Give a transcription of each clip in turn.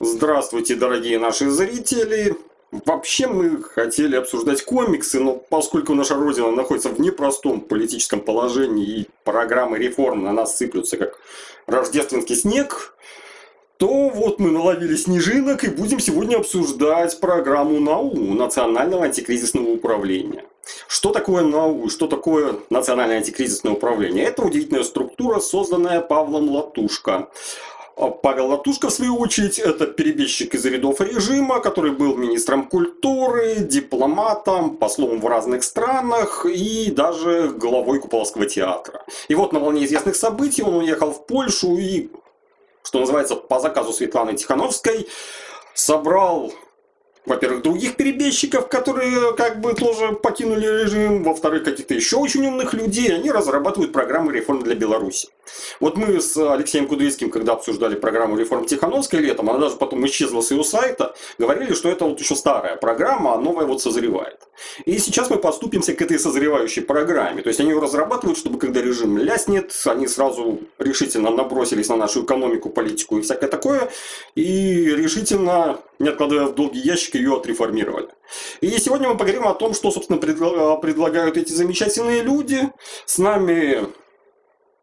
Здравствуйте, дорогие наши зрители! Вообще мы хотели обсуждать комиксы, но поскольку наша Родина находится в непростом политическом положении и программы реформ на нас сыплются как рождественский снег, то вот мы наловили снежинок и будем сегодня обсуждать программу НАУ, Национального антикризисного управления. Что такое НАУ, что такое Национальное антикризисное управление? Это удивительная структура, созданная Павлом Латушко. А Павел Латушко, в свою очередь, это перебежчик из рядов режима, который был министром культуры, дипломатом, послом в разных странах и даже главой Куполовского театра. И вот на волне известных событий он уехал в Польшу и, что называется, по заказу Светланы Тихановской, собрал во-первых, других перебежчиков, которые как бы тоже покинули режим, во-вторых, каких-то еще очень умных людей, они разрабатывают программы реформ для Беларуси. Вот мы с Алексеем Кудрицким, когда обсуждали программу реформ Тихановской летом, она даже потом исчезла с ее сайта, говорили, что это вот еще старая программа, а новая вот созревает. И сейчас мы поступимся к этой созревающей программе. То есть они ее разрабатывают, чтобы когда режим ляснет, они сразу решительно набросились на нашу экономику, политику и всякое такое, и решительно, не откладывая в долгий ящик, ее отреформировали. И сегодня мы поговорим о том, что, собственно, предлагают эти замечательные люди. С нами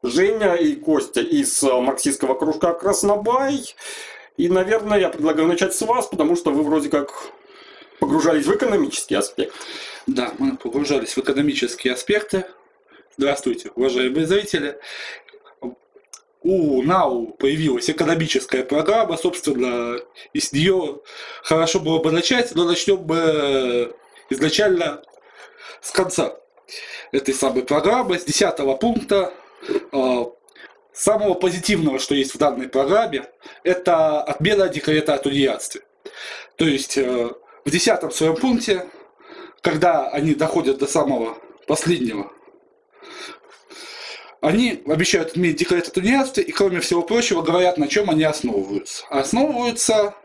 Женя и Костя из марксистского кружка «Краснобай». И, наверное, я предлагаю начать с вас, потому что вы вроде как погружались в экономический аспект. Да, мы погружались в экономические аспекты. Здравствуйте, уважаемые зрители. У НАУ появилась экономическая программа, собственно, из нее хорошо было бы начать, но начнем мы изначально с конца этой самой программы, с 10 пункта. А, самого позитивного, что есть в данной программе, это отмена декрета о тунеядстве. То есть э, в десятом своем пункте, когда они доходят до самого последнего, они обещают отменить декрет о тунеядстве и, кроме всего прочего, говорят, на чем они основываются. Основываются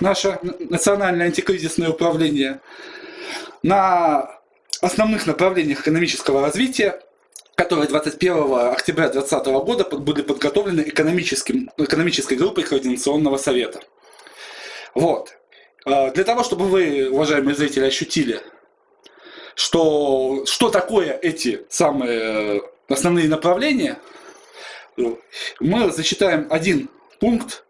наше национальное антикризисное управление на основных направлениях экономического развития, которые 21 октября 2020 года были подготовлены экономическим, экономической группой Координационного совета. Вот. А, для того, чтобы вы, уважаемые зрители, ощутили, что, что такое эти самые основные направления, мы зачитаем один пункт.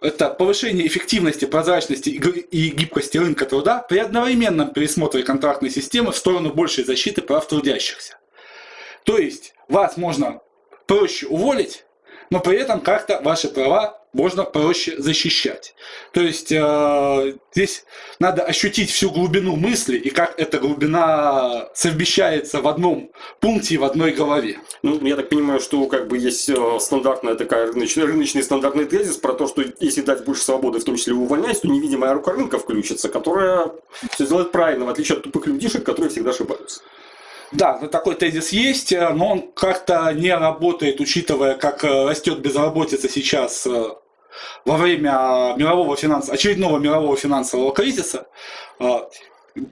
Это повышение эффективности, прозрачности и гибкости рынка труда при одновременном пересмотре контрактной системы в сторону большей защиты прав трудящихся. То есть вас можно проще уволить, но при этом как-то ваши права можно проще защищать. То есть э, здесь надо ощутить всю глубину мысли и как эта глубина совмещается в одном пункте и в одной голове. Ну, я так понимаю, что как бы есть э, стандартная такая рыночный, рыночный стандартный тезис про то, что если дать больше свободы, в том числе увольнять, то невидимая рука рынка включится, которая все сделает правильно, в отличие от тупых людишек, которые всегда ошибаются. Да, ну, такой тезис есть, э, но он как-то не работает, учитывая, как э, растет безработица сейчас во время мирового финанс... очередного мирового финансового кризиса а,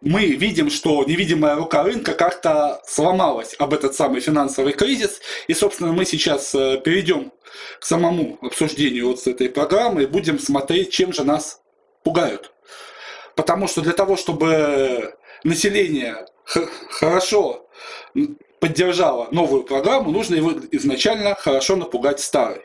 мы видим, что невидимая рука рынка как-то сломалась об этот самый финансовый кризис. И, собственно, мы сейчас э, перейдем к самому обсуждению вот с этой программы и будем смотреть, чем же нас пугают. Потому что для того, чтобы население хорошо поддержало новую программу, нужно его изначально хорошо напугать старой.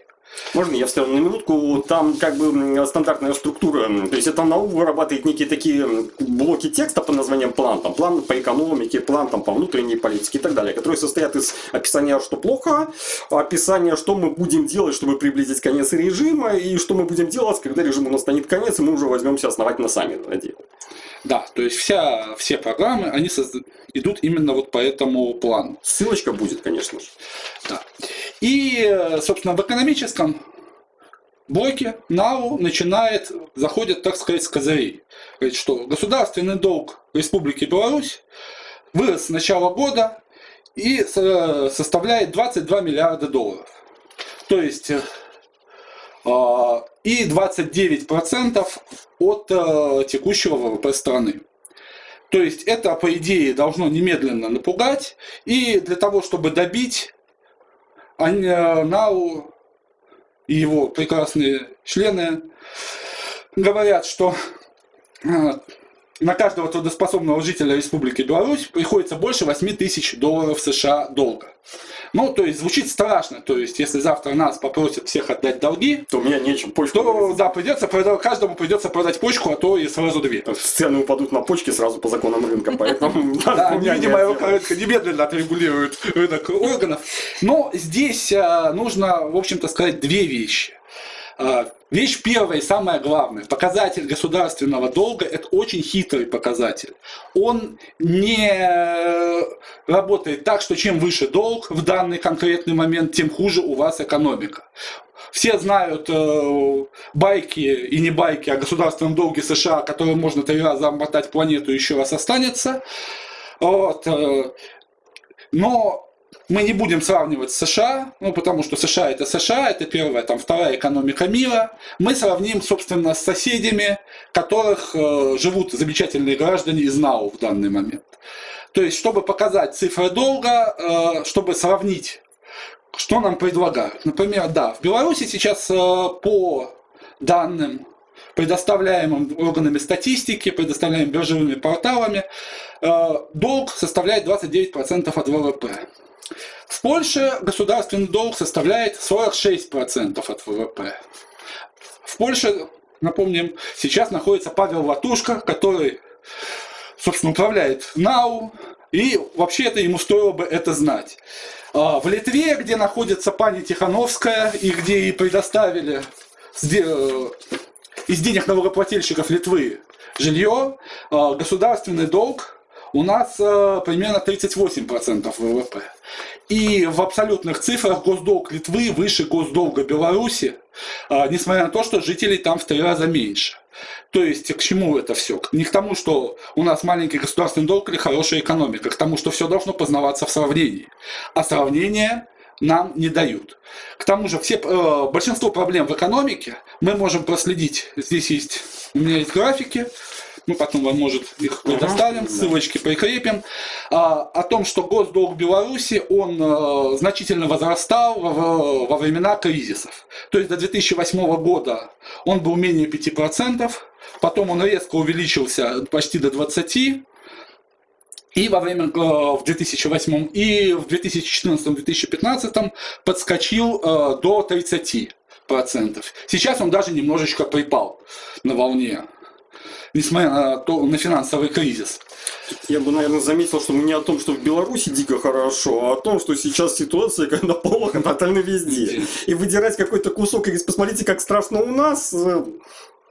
Можно я вставлю на минутку? Там как бы стандартная структура. То есть это НАУ вырабатывает некие такие блоки текста по названием план. Там план по экономике, план там, по внутренней политике и так далее. Которые состоят из описания, что плохо, описания, что мы будем делать, чтобы приблизить конец режима, и что мы будем делать, когда режим у нас станет конец, и мы уже возьмемся основательно сами это делать. Да, то есть вся, все программы, они созда... идут именно вот по этому плану. Ссылочка будет, конечно же. Да. И, собственно, в экономическом блоке НАУ начинает, заходит, так сказать, с козырей. Говорит, что государственный долг Республики Беларусь вырос с начала года и составляет 22 миллиарда долларов. То есть а, и 29% от э, текущего ВВП страны. То есть это, по идее, должно немедленно напугать, и для того, чтобы добить, НАУ и его прекрасные члены говорят, что а, на каждого трудоспособного жителя Республики Беларусь приходится больше 8 тысяч долларов США долга. Ну, то есть звучит страшно. То есть, если завтра нас попросят всех отдать долги, то меня нечем почку. То, да, придется продать, каждому придется продать почку, а то и сразу две. Цены упадут на почки сразу по законам рынка, поэтому... Да, видимо, рынка немедленно отрегулирует рынок органов. Но здесь а, нужно, в общем-то, сказать две вещи. А, вещь первая и самая главная. Показатель государственного долга – это очень хитрый показатель. Он не работает так, что чем выше долг в данный конкретный момент, тем хуже у вас экономика. Все знают э, байки и не байки о государственном долге США, которые можно три раза обмотать планету и еще раз останется. Вот. Э, но мы не будем сравнивать с США, ну, потому что США это США, это первая, там, вторая экономика мира. Мы сравним, собственно, с соседями, которых э, живут замечательные граждане из НАУ в данный момент. То есть, чтобы показать цифры долга, э, чтобы сравнить, что нам предлагают. Например, да, в Беларуси сейчас э, по данным предоставляемым органами статистики, предоставляемым биржевыми порталами, э, долг составляет 29% от ВВП. В Польше государственный долг составляет 46% от ВВП. В Польше, напомним, сейчас находится Павел Латушка, который, собственно, управляет НАУ, и вообще-то ему стоило бы это знать. А в Литве, где находится пани Тихановская, и где ей предоставили из денег налогоплательщиков Литвы жилье, а государственный долг у нас э, примерно 38% ВВП. И в абсолютных цифрах госдолг Литвы выше госдолга Беларуси, э, несмотря на то, что жителей там в три раза меньше. То есть к чему это все? Не к тому, что у нас маленький государственный долг или хорошая экономика, к тому, что все должно познаваться в сравнении. А сравнение нам не дают. К тому же все, э, большинство проблем в экономике мы можем проследить. Здесь есть, у меня есть графики, мы потом вам, может, их предоставим, угу, ссылочки да. прикрепим, а, о том, что госдолг Беларуси, он а, значительно возрастал в, во времена кризисов. То есть до 2008 года он был менее 5%, потом он резко увеличился почти до 20%, и во время в 2008 и в 2014-2015 подскочил э, до 30%. Сейчас он даже немножечко припал на волне несмотря на, то, на финансовый кризис. Я бы, наверное, заметил, что мы не о том, что в Беларуси дико хорошо, а о том, что сейчас ситуация когда плохо тотально везде. И выдирать какой-то кусок и посмотрите, как страшно у нас, э,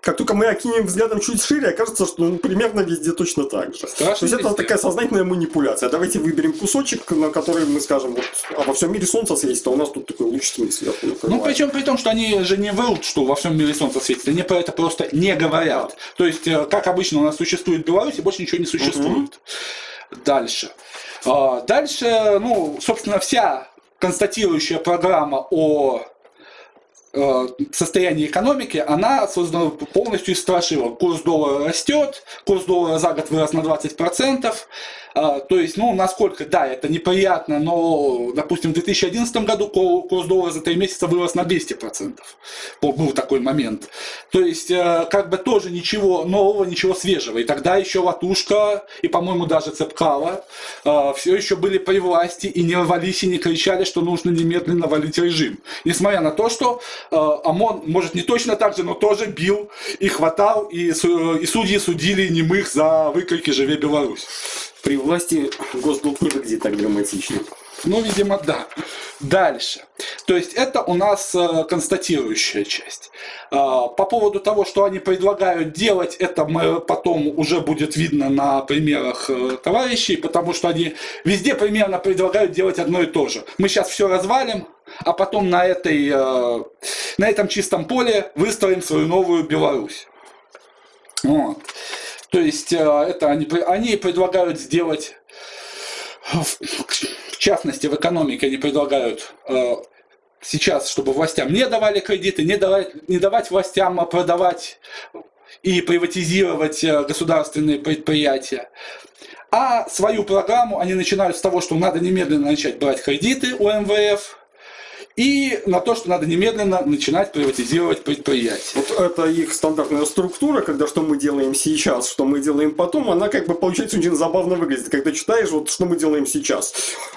как только мы окинем взглядом чуть шире, окажется, что ну, примерно везде точно так же. Страшно То есть это такая сознательная манипуляция. Давайте выберем кусочек, на который мы скажем, вот, а во всем мире солнце светит, а у нас тут такой лучный сверху накрывает. Ну, причем при том, что они же не врут, что во всем мире солнце светит. Они про это просто не говорят. То есть, э, как обычно у нас существует в Беларуси, больше ничего не существует. Угу. Дальше. А, дальше, ну, собственно, вся констатирующая программа о Э, состояние экономики, она создана полностью из страшила. Курс доллара растет, курс доллара за год вырос на 20%, а, то есть, ну, насколько, да, это неприятно, но, допустим, в 2011 году курс доллара за 3 месяца вырос на 200%. Был такой момент. То есть, э, как бы тоже ничего нового, ничего свежего. И тогда еще Латушка и, по-моему, даже Цепкала э, все еще были при власти и не рвались и не кричали, что нужно немедленно валить режим. Несмотря на то, что э, ОМОН, может, не точно так же, но тоже бил и хватал, и, и судьи судили немых за выкрики «Живе Беларусь» при власти госдолг не так драматично. Ну, видимо, да. Дальше. То есть это у нас э, констатирующая часть. Э, по поводу того, что они предлагают делать, это мы потом уже будет видно на примерах э, товарищей, потому что они везде примерно предлагают делать одно и то же. Мы сейчас все развалим, а потом на, этой, на этом чистом поле выстроим свою новую Беларусь. Вот. То есть э, это они, они предлагают сделать, в частности в экономике они предлагают э, сейчас, чтобы властям не давали кредиты, не давать, не давать властям продавать и приватизировать э, государственные предприятия. А свою программу они начинают с того, что надо немедленно начать брать кредиты у МВФ, и на то, что надо немедленно начинать приватизировать предприятия. Вот это их стандартная структура, когда что мы делаем сейчас, что мы делаем потом, она как бы получается очень забавно выглядит. Когда читаешь, вот что мы делаем сейчас.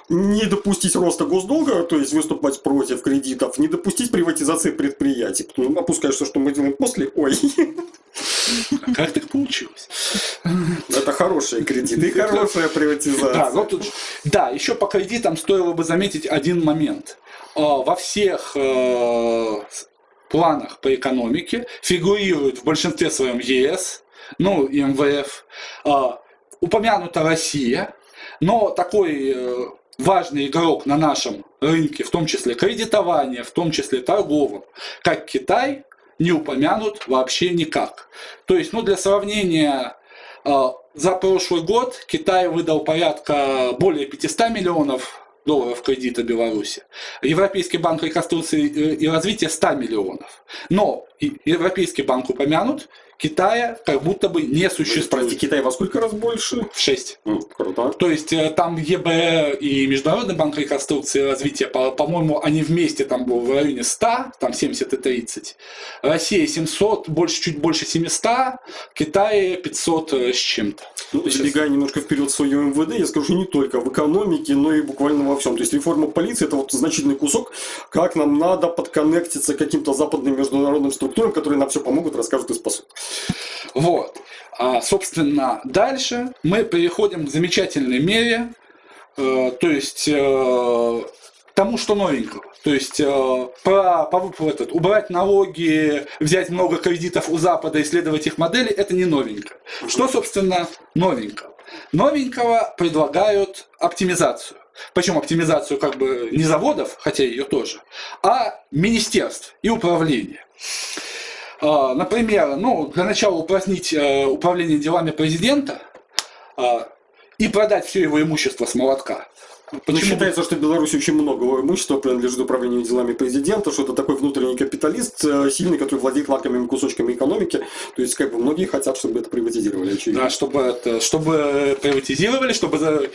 Не допустить роста госдолга, то есть выступать против кредитов, не допустить приватизации предприятий. Потом опускаешься, что мы делаем после, ой, А как так получилось? это хорошие кредиты и хорошая приватизация. Да, вот тут- да, еще по кредитам стоило бы заметить один момент. А, Во всех э, планах по экономике фигурирует в большинстве своем ЕС, ну и МВФ, а, упомянута Россия, но такой э, важный игрок на нашем рынке, в том числе кредитования, в том числе торговом, как Китай, не упомянут вообще никак. То есть, ну, для сравнения, за прошлый год Китай выдал порядка более 500 миллионов долларов кредита Беларуси. Европейский банк реконструкции и развития 100 миллионов. Но Европейский банк упомянут, Китая как будто бы не существует. Китай во сколько раз больше? В 6. М, Круто. То есть э, там ЕБР и Международный банк реконструкции и развития, по- по-моему, они вместе там был в районе 100, там 70 и 30. Россия 700, больше, чуть больше 700, Китай 500 с чем-то. Ну, Сейчас. забегая немножко вперед в свое МВД, я скажу, не только в экономике, но и буквально во всем. То есть реформа полиции это вот значительный кусок, как нам надо подконнектиться к каким-то западным международным структурам, которые нам все помогут, расскажут и спасут. Вот. А, собственно, дальше мы переходим к замечательной мере, э, то есть э, тому, что новенького. То есть э, про, по- этот, убрать налоги, взять много кредитов у Запада, исследовать их модели, это не новенько. Что, собственно, новенького? Новенького предлагают оптимизацию. Причем оптимизацию как бы не заводов, хотя ее тоже, а министерств и управления. А, Например, ну, для начала упразднить э, управление делами президента а, и продать все его имущество с молотка. Ну, Почему? считается, что в Беларуси очень много имущества принадлежит управлению делами президента, что это такой внутренний капиталист, э, сильный, который владеет лакомыми кусочками экономики. То есть, как бы, многие хотят, чтобы это приватизировали, очевидно. Да, чтобы, это, чтобы приватизировали, чтобы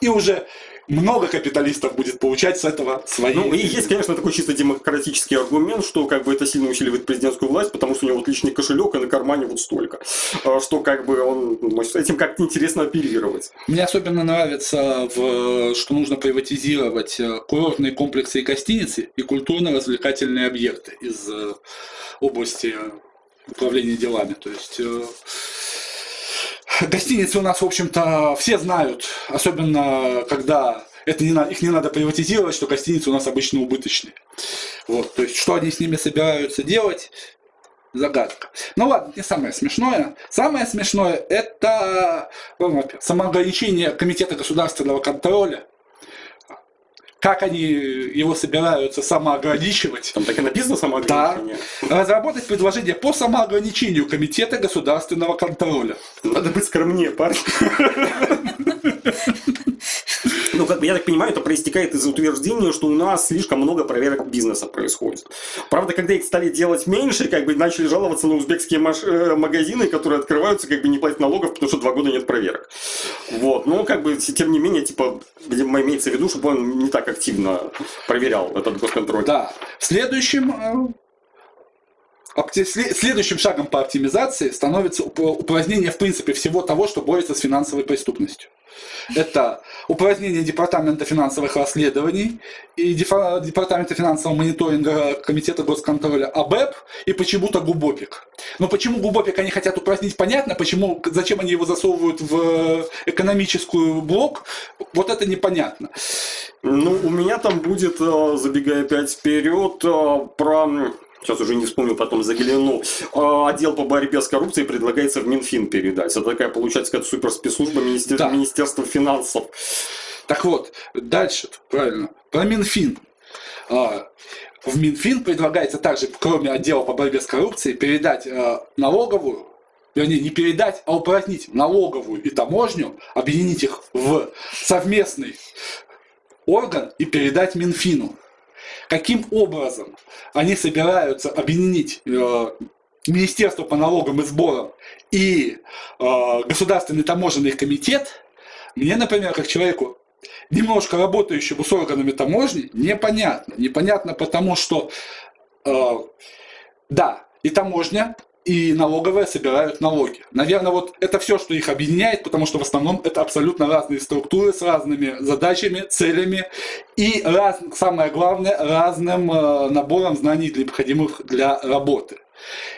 и уже много капиталистов будет получать с этого свои. Ну, и есть, конечно, такой чисто демократический аргумент, что как бы это сильно усиливает президентскую власть, потому что у него вот личный кошелек, и на кармане вот столько. А, Что как бы он может этим как-то интересно оперировать. Мне особенно нравится, в, что нужно приватизировать э, курортные комплексы и гостиницы и культурно-развлекательные объекты из э, области управления делами. То есть э, гостиницы у нас, в общем-то, все знают, особенно когда это не, их не надо приватизировать, что гостиницы у нас обычно убыточные. Вот, то есть, что они с ними собираются делать, загадка. Ну ладно, не самое смешное. Самое смешное это ну, самоограничение Комитета государственного контроля. Как они его собираются самоограничивать? Там так и написано самоограничение. Разработать предложение по самоограничению Комитета государственного контроля. Надо быть скромнее, парень. Ну, как бы, я так понимаю, это проистекает из утверждения, что у нас слишком много проверок бизнеса происходит. Правда, когда их стали делать меньше, как бы начали жаловаться на узбекские э, магазины, которые открываются, как бы не платят налогов, потому что два года нет проверок. Вот, но как бы, тем не менее, типа, имеется в виду, чтобы он не так активно проверял этот госконтроль. Да. Следующим, э, следующим шагом по оптимизации становится уп- упразднение, в принципе, всего того, что борется с финансовой преступностью. Это упразднение Департамента финансовых расследований и Департамента финансового мониторинга Комитета госконтроля АБЭП и почему-то ГУБОПИК. Но почему ГУБОПИК они хотят упразднить, понятно. Почему, зачем они его засовывают в экономическую блок, вот это непонятно. Ну, у меня там будет, э, забегая опять вперед, э, про... Сейчас уже не вспомню, потом загляну. Э, Отдел по борьбе с коррупцией предлагается в Минфин передать. Это такая, получается, какая-то суперспецслужба министер... Да. Министерства финансов. Так вот, дальше, правильно, про Минфин. А, В Минфин предлагается также, кроме отдела по борьбе с коррупцией, передать э, налоговую, вернее, не передать, а упразднить налоговую и таможню, объединить их в совместный орган и передать Минфину. Каким образом они собираются объединить э, Министерство по налогам и сборам и э, Государственный таможенный комитет, мне, например, как человеку немножко работающему с органами таможни, непонятно. Непонятно потому, что э, да, и таможня, и налоговая собирают налоги. Наверное, вот это все, что их объединяет, потому что в основном это абсолютно разные структуры с разными задачами, целями и, раз, самое главное, разным э, набором знаний, необходимых для работы.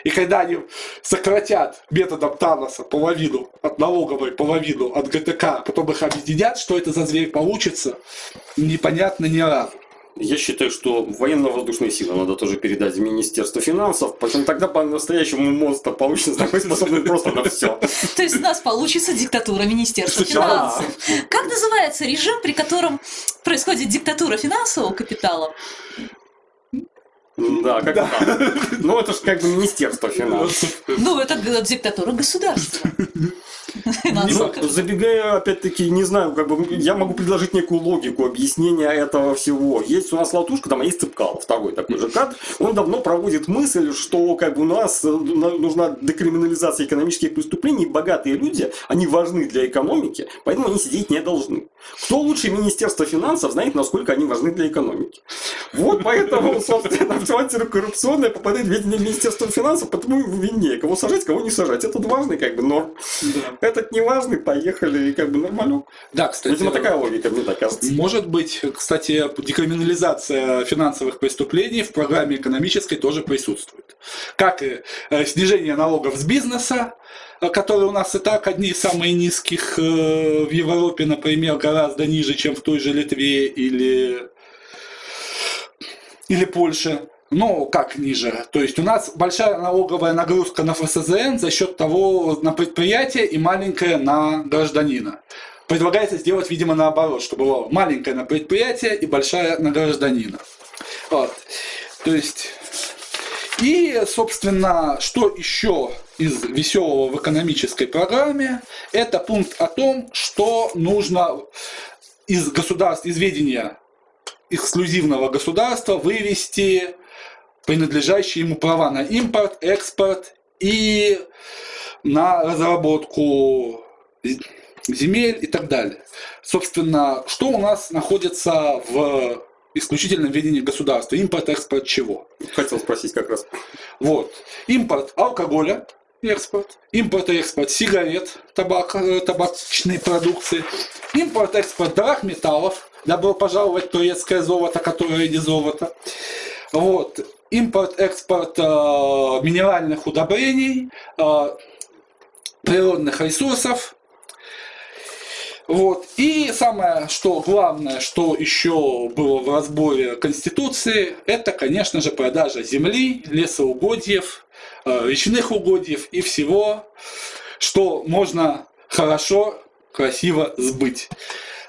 И когда они сократят методом Таноса половину от налоговой, половину от ГТК, потом их объединят, что это за зверь получится, непонятно ни разу. Я считаю, что военно-воздушные силы надо тоже передать в Министерство финансов, потому тогда по-настоящему монстр получится такой способный просто на все. То есть у нас получится диктатура Министерства финансов. Как называется режим, при котором происходит диктатура финансового капитала? Да, как да. Ну, это же как бы Министерство финансов. Ну, это диктатура государства. Забегая, опять-таки, не знаю, как бы я могу предложить некую логику объяснения этого всего. Есть у нас Латушка, там есть Цыпкало, второй такой же кат. Он давно проводит мысль, что как бы у нас э, нужна декриминализация экономических преступлений. Богатые люди, они важны для экономики, поэтому они сидеть не должны. Кто лучше Министерства финансов знает, насколько они важны для экономики. Вот поэтому, собственно, антикоррупционное попадает в ведение Министерства финансов, потому и виднее, кого сажать, кого не сажать. Это важный как бы норм. Да. Этот не важный, поехали, и как бы нормально. Да, кстати. Видимо, такая логика, мне так кажется. Может быть, кстати, декриминализация финансовых преступлений в программе экономической тоже присутствует. Как и э, снижение налогов с бизнеса, э, которые у нас и так одни из самых низких э, в Европе, например, гораздо ниже, чем в той же Литве или, или Польше. Ну, как ниже? То есть у нас большая налоговая нагрузка на ФСЗН за счет того на предприятие и маленькая на гражданина. Предлагается сделать, видимо, наоборот, чтобы было маленькое на предприятие и большая на гражданина. Вот. То есть и, собственно, что еще из веселого в экономической программе, это пункт о том, что нужно из государств, из ведения эксклюзивного государства вывести принадлежащие ему права на импорт, экспорт и на разработку земель и так далее. Собственно, что у нас находится в исключительном ведении государства? Импорт, экспорт чего? Хотел спросить как раз. Вот. Импорт алкоголя, экспорт, импорт и экспорт сигарет, табак, э, табачной продукции, импорт, экспорт дорог металлов, добро пожаловать турецкое золото, которое не золото. Вот импорт-экспорт э, минеральных удобрений, э, природных ресурсов. Вот. И самое, что главное, что еще было в разборе Конституции, это, конечно же, продажа земли, лесоугодьев, э, речных угодьев и всего, что можно хорошо, красиво сбыть.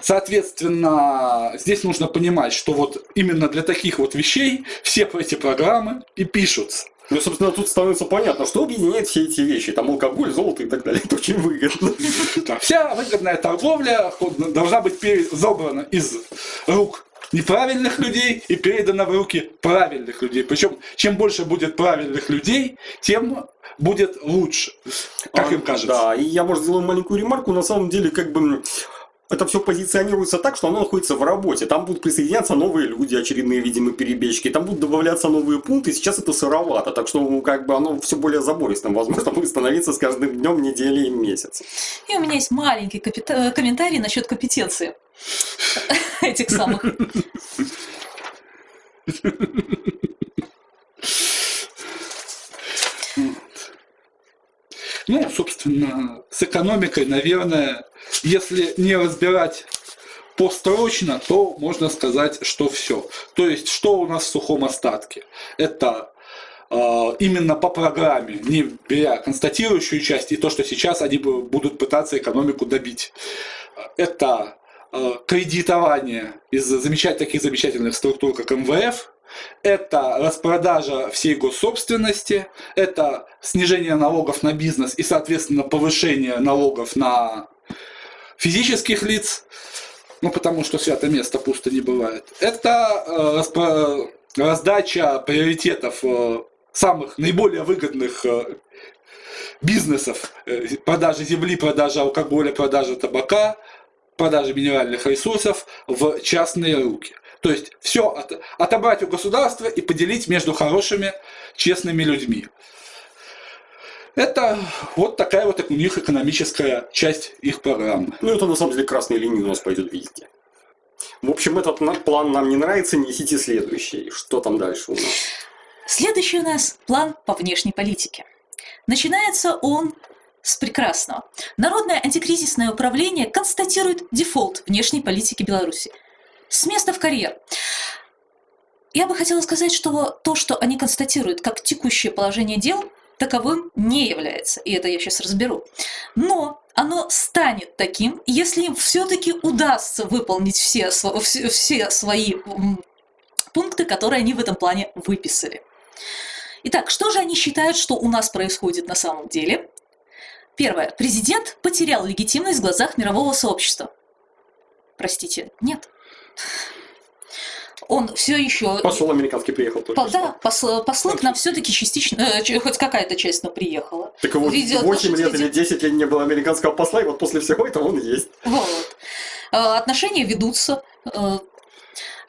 Соответственно, здесь нужно понимать, что вот именно для таких вот вещей все эти программы и пишутся. Ну, собственно, тут становится понятно, что объединяет все эти вещи. Там алкоголь, золото и так далее. Это очень выгодно. Да, вся выгодная торговля должна быть забрана из рук неправильных людей и передана в руки правильных людей. Причем, чем больше будет правильных людей, тем будет лучше, как а, им кажется. Да, и я, может, сделаю маленькую ремарку. На самом деле, как бы это все позиционируется так, что оно находится в работе. Там будут присоединяться новые люди, очередные, видимо, перебежчики. Там будут добавляться новые пункты. Сейчас это сыровато. Так что, ну, как бы оно все более забористым. Возможно, будет становиться с каждым днем, неделей и месяцем. И у меня есть маленький капита- комментарий насчет компетенции этих самых. Ну, собственно, с экономикой, наверное, если не разбирать построчно, то можно сказать, что все. То есть, что у нас в сухом остатке? Это э, именно по программе, не беря констатирующую часть и то, что сейчас они будут пытаться экономику добить. Это э, кредитование из замечать, таких замечательных структур, как МВФ, это распродажа всей госсобственности, это снижение налогов на бизнес и, соответственно, повышение налогов на физических лиц, ну, потому что свято место пусто не бывает. Это э, раздача приоритетов э, самых наиболее выгодных э, бизнесов, продажи земли, продажи алкоголя, продажи табака, продажи минеральных ресурсов в частные руки. То есть все от, отобрать у государства и поделить между хорошими, честными людьми. Это вот такая вот у них экономическая часть их программы. Ну, это на самом деле красной линией у нас пойдет везде. В общем, этот план нам не нравится, несите следующий. Что там дальше у нас? Следующий у нас план по внешней политике. Начинается он с прекрасного. Народное антикризисное управление констатирует дефолт внешней политики Беларуси. С места в карьер. Я бы хотела сказать, что то, что они констатируют как текущее положение дел, таковым не является. И это я сейчас разберу. Но оно станет таким, если им все-таки удастся выполнить все, все, свои пункты, которые они в этом плане выписали. Итак, что же они считают, что у нас происходит на самом деле? Первое. Президент потерял легитимность в глазах мирового сообщества. Простите, нет он все еще... Посол американский приехал только по, Да, посл, послы к нам все-таки частично, э, хоть какая-то часть, но приехала. Так вот, Видео 8 лет или 10 лет не было американского посла, и вот после всего этого он есть. Вот. Э, отношения ведутся. Э,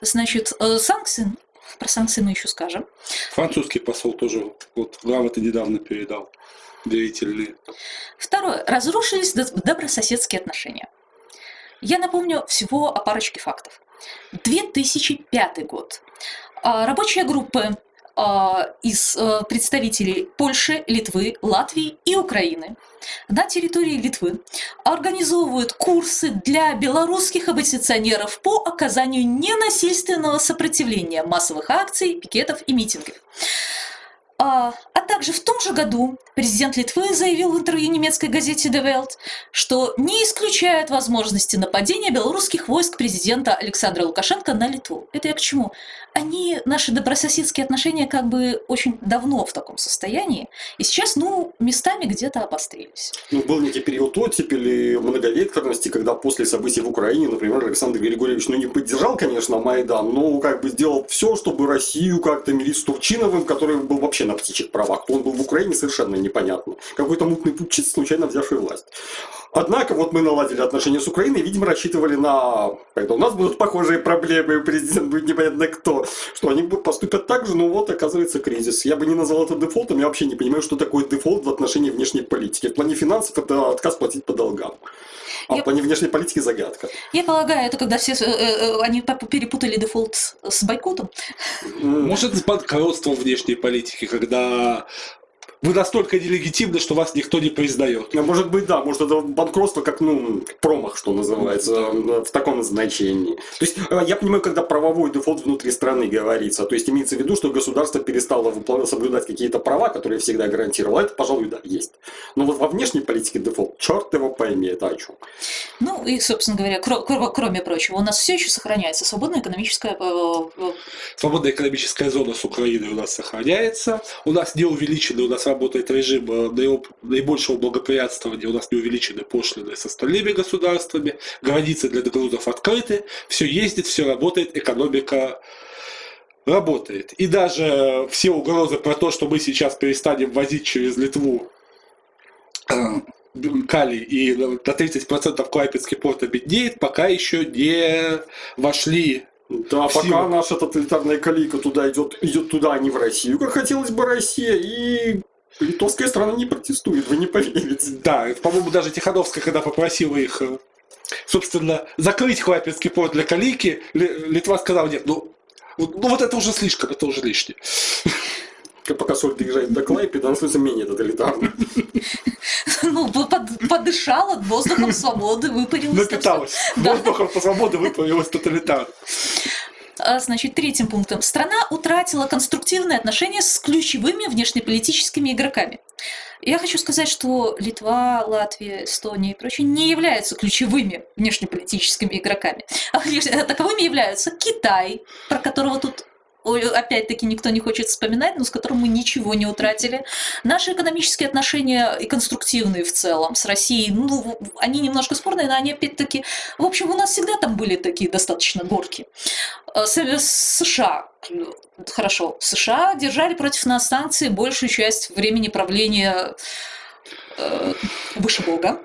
значит, санкции, про санкции мы еще скажем. Французский посол тоже вот грамоты недавно передал. Доверительные. Второе. Разрушились добрососедские отношения. Я напомню всего о парочке фактов. 2005 год. А, рабочая группа а, из а, представителей Польши, Литвы, Латвии и Украины на территории Литвы организовывают курсы для белорусских оппозиционеров по оказанию ненасильственного сопротивления массовых акций, пикетов и митингов. А, а также в том же году президент Литвы заявил в интервью немецкой газете Die Welt, что не исключает возможности нападения белорусских войск президента Александра Лукашенко на Литву. Это я к чему? Они, наши добрососедские отношения как бы очень давно в таком состоянии, и сейчас, ну, местами где-то обострились. Ну, был некий период оттепели, многовекторности, когда после событий в Украине, например, Александр Григорьевич, ну, не поддержал, конечно, Майдан, но как бы сделал все, чтобы Россию как-то мирить с Турчиновым, который был вообще на птичьих правах. Он был в Украине совершенно непонятно. Какой-то мутный путь, случайно взявший власть. Однако вот мы наладили отношения с Украиной, видимо, рассчитывали на... Когда у нас будут похожие проблемы, президент будет непонятно кто, что они поступят так же, но вот оказывается кризис. Я бы не назвал это дефолтом, я вообще не понимаю, что такое дефолт в отношении внешней политики. В плане финансов это отказ платить по долгам. А я... плане внешней политики загадка. Я полагаю, это когда все э, э, они перепутали дефолт с бойкотом. Может, с банкротством внешней политики, когда вы настолько нелегитимны, что вас никто не признает. Ну, может быть, да, может это банкротство как, ну, промах, что называется, э, в таком значении. То есть, э, я понимаю, когда правовой дефолт внутри страны говорится, то есть имеется в виду, что государство перестало соблюдать какие-то права, которые всегда гарантировало, это, пожалуй, да, есть. Но вот во внешней политике дефолт, черт его пойми, это о чем. Ну, и, собственно говоря, кроме прочего, у нас все еще сохраняется свободная экономическая... Э, свободная экономическая зона с Украиной у нас сохраняется, у нас не увеличены, у нас работает режим э, наибольшего благоприятствования, у нас не увеличены пошлины с остальными государствами, границы для грузов открыты, все ездит, все работает, экономика работает. И даже все угрозы про то, что мы сейчас перестанем возить через Литву э, калий и на 30% Клайпецкий порт обеднеет, пока еще не вошли да, пока наша тоталитарная калийка туда идет, идет туда, а не в Россию, как хотелось бы Россия, и Литовская страна не протестует, вы не поверите. Да, по-моему, даже Тихановская, когда попросила их, э, собственно, закрыть Хлапинский порт для Калики, Литва сказала, нет, ну, ну вот это уже слишком, это уже лишнее. Пока соль доезжает до Клайпеда, она становится менее тоталитарной. Ну, подышала воздухом свободы, выпарилась. Напиталась. Воздухом свободы выпарилась тоталитарно. А, значит, третьим пунктом. Страна утратила конструктивные отношения с ключевыми внешнеполитическими игроками. Я хочу сказать, что Литва, Латвия, Эстония и прочие не являются ключевыми внешнеполитическими игроками. А таковыми являются Китай, про которого тут опять-таки никто не хочет вспоминать, но с которым мы ничего не утратили. Наши экономические отношения и конструктивные в целом с Россией, ну, они немножко спорные, но они опять-таки... В общем, у нас всегда там были такие достаточно горки. Э, США, хорошо, США держали против нас санкции большую часть времени правления э, выше Бога.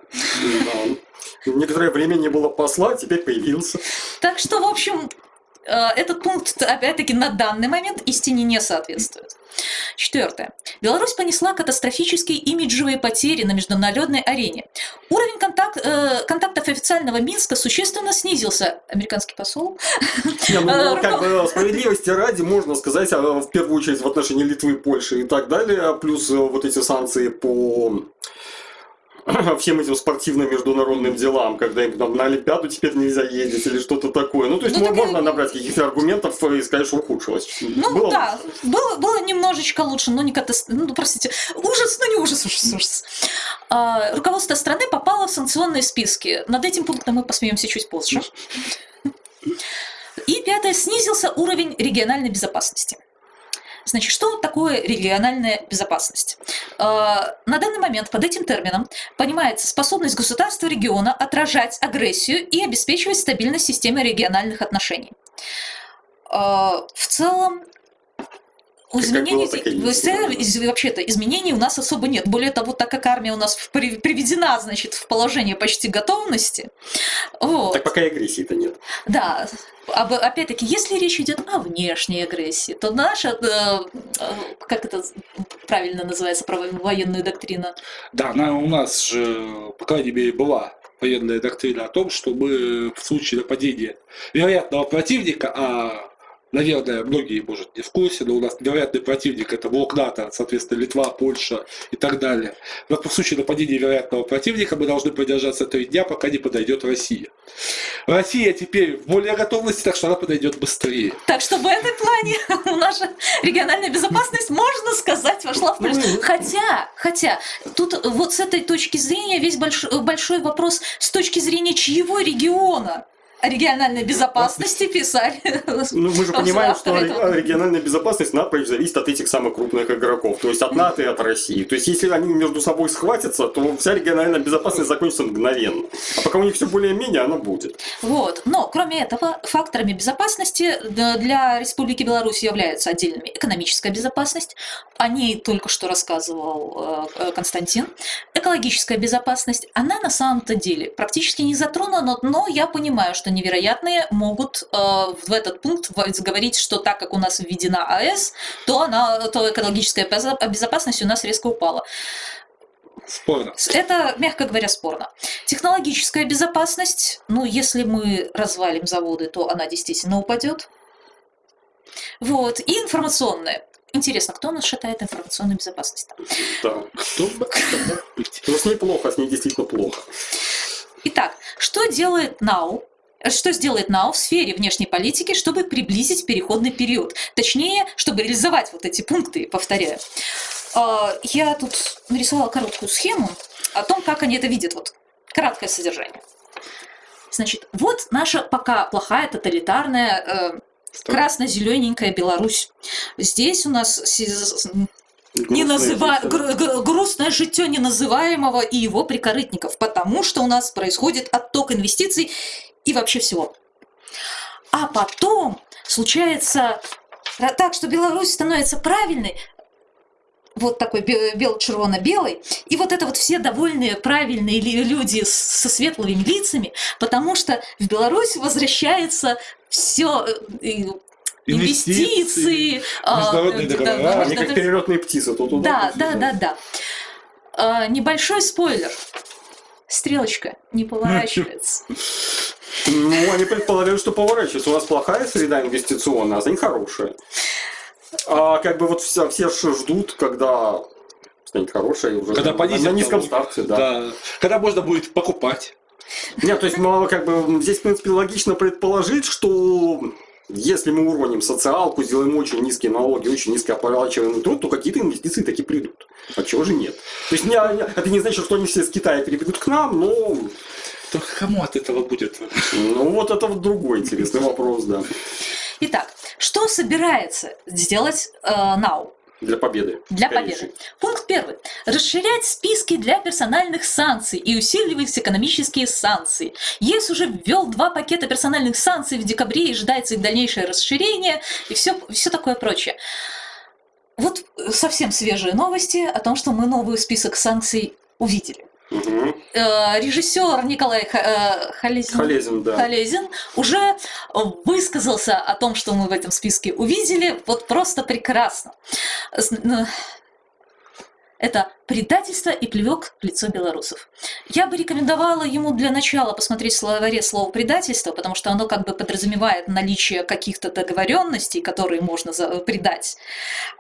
Некоторое время не было посла, теперь появился. Так что, в общем, этот пункт, опять-таки, на данный момент истине не соответствует. Четвертое. Беларусь понесла катастрофические имиджевые потери на международной арене. Уровень контакт, э, контактов официального Минска существенно снизился. Американский посол? Не, ну, Э, как бы справедливости ради можно сказать, а, в первую очередь в отношении Литвы, Польши и так далее, плюс э, вот эти санкции по всем этим спортивным международным делам, когда им там на Олимпиаду теперь нельзя ездить или что-то такое. Ну, то есть Ну, можно набрать каких-то аргументов и сказать, что ухудшилось. Ну Было да, было, было немножечко лучше, но не катастрофа. Ну, простите, ужас, но не ужас, ужас, ужас. А, руководство страны попало в санкционные списки. Над этим пунктом мы посмеемся чуть позже. И пятое, снизился уровень региональной безопасности. Значит, что такое региональная безопасность? А, На данный момент под этим термином понимается способность государства региона отражать агрессию и обеспечивать стабильность системы региональных отношений. А, В целом, изменений, было, вообще-то изменений у нас особо нет. Более того, так как армия у нас приведена, значит, в положение почти готовности, вот, Так пока и агрессии-то нет. да, опять-таки, если речь идет о внешней агрессии, то наша, э, э, как это правильно называется, про военную доктрина, Да, она у нас же, по крайней мере, была военная доктрина о том, что мы в случае нападения вероятного противника, а наверное, многие, может, не в курсе, но у нас вероятный противник это блок НАТО, соответственно, Литва, Польша и так далее. Но в случае нападения вероятного противника мы должны продержаться три дня, пока не подойдет Россия. Россия теперь в более готовности, так что она подойдет быстрее. Так что в этом плане наша региональная безопасность, можно сказать, вошла в плюс. Ну, Хотя, хотя, тут вот с этой точки зрения весь большой, большой вопрос с точки зрения чьего региона региональной безопасности писали. Ну, мы же понимаем, что этого. региональная безопасность напрочь зависит от этих самых крупных игроков, то есть от НАТО и от России. То есть, если они между собой схватятся, то вся региональная безопасность закончится мгновенно. А пока у них все более-менее, она будет. Вот. Но, кроме этого, факторами безопасности для Республики Беларусь являются отдельными экономическая безопасность, о ней только что рассказывал э, э, Константин, экологическая безопасность, она на самом-то деле практически не затронута, но я понимаю, что невероятные могут э, в этот пункт говорить, что так как у нас введена АЭС, то, она, то экологическая безо- безопасность у нас резко упала. Спорно. Это, мягко говоря, спорно. Технологическая безопасность, ну, если мы развалим заводы, то она действительно упадет. Вот. И информационная. Интересно, кто у нас считает информационную безопасность? Да. Кто бы это мог быть? Но с ней плохо, с ней действительно плохо. Итак, что делает НАУ? Что сделает НАУ в сфере внешней политики, чтобы приблизить переходный период? Точнее, чтобы реализовать вот эти пункты, повторяю. А, Я тут нарисовала короткую схему о том, как они это видят. Вот краткое содержание. Значит, вот наша пока плохая тоталитарная э, красно-зелененькая Беларусь. Здесь у нас не называ... жизнь. гр- гр- грустное житье неназываемого и его прикорытников, потому что у нас происходит отток инвестиций и вообще всего. А потом случается так, что Беларусь становится правильной, вот такой бе- бел-червоно-белый, и вот это вот все довольные, правильные люди со светлыми лицами, потому что в Беларусь возвращается все инвестиции, а, международные да, договора, да, Они как перелетные птицы. То да, да, да, да. А, небольшой спойлер. Стрелочка не поворачивается. Ну, они предполагают, что поворачивается. У вас плохая среда инвестиционная, а за них хорошая. А как бы вот все, все ждут, когда станет хорошая и уже Когда понизят на низком налоги. старте, да. Да. Когда можно будет покупать. Нет, то есть, ну, как бы здесь, в принципе, логично предположить, что если мы уроним социалку, сделаем очень низкие налоги, очень низкооплачиваемый труд, то какие-то инвестиции таки придут. А чего же нет? То есть, не- это не значит, что они все с Китая перебегут к нам, но Только кому от этого будет? ну, вот это вот другой интересный вопрос, да, Итак, что собирается сделать э, НАУ для победы. для Конечно. победы? Пункт первый. Расширять списки для персональных санкций и усиливать экономические санкции. ЕС уже ввел два пакета персональных санкций в декабре и ожидается их дальнейшее расширение и все, все такое прочее. Вот совсем свежие новости о том, что мы новый список санкций увидели. Э, Режиссер Николай э, Халезин, Халезин, да. Халезин уже высказался о том, что мы в этом списке увидели. Вот просто прекрасно. Э, Это предательство и плевок в лицо белорусов. Я бы рекомендовала ему для начала посмотреть в словаре слово предательство, потому что оно как бы подразумевает наличие каких-то договоренностей, которые можно за- предать.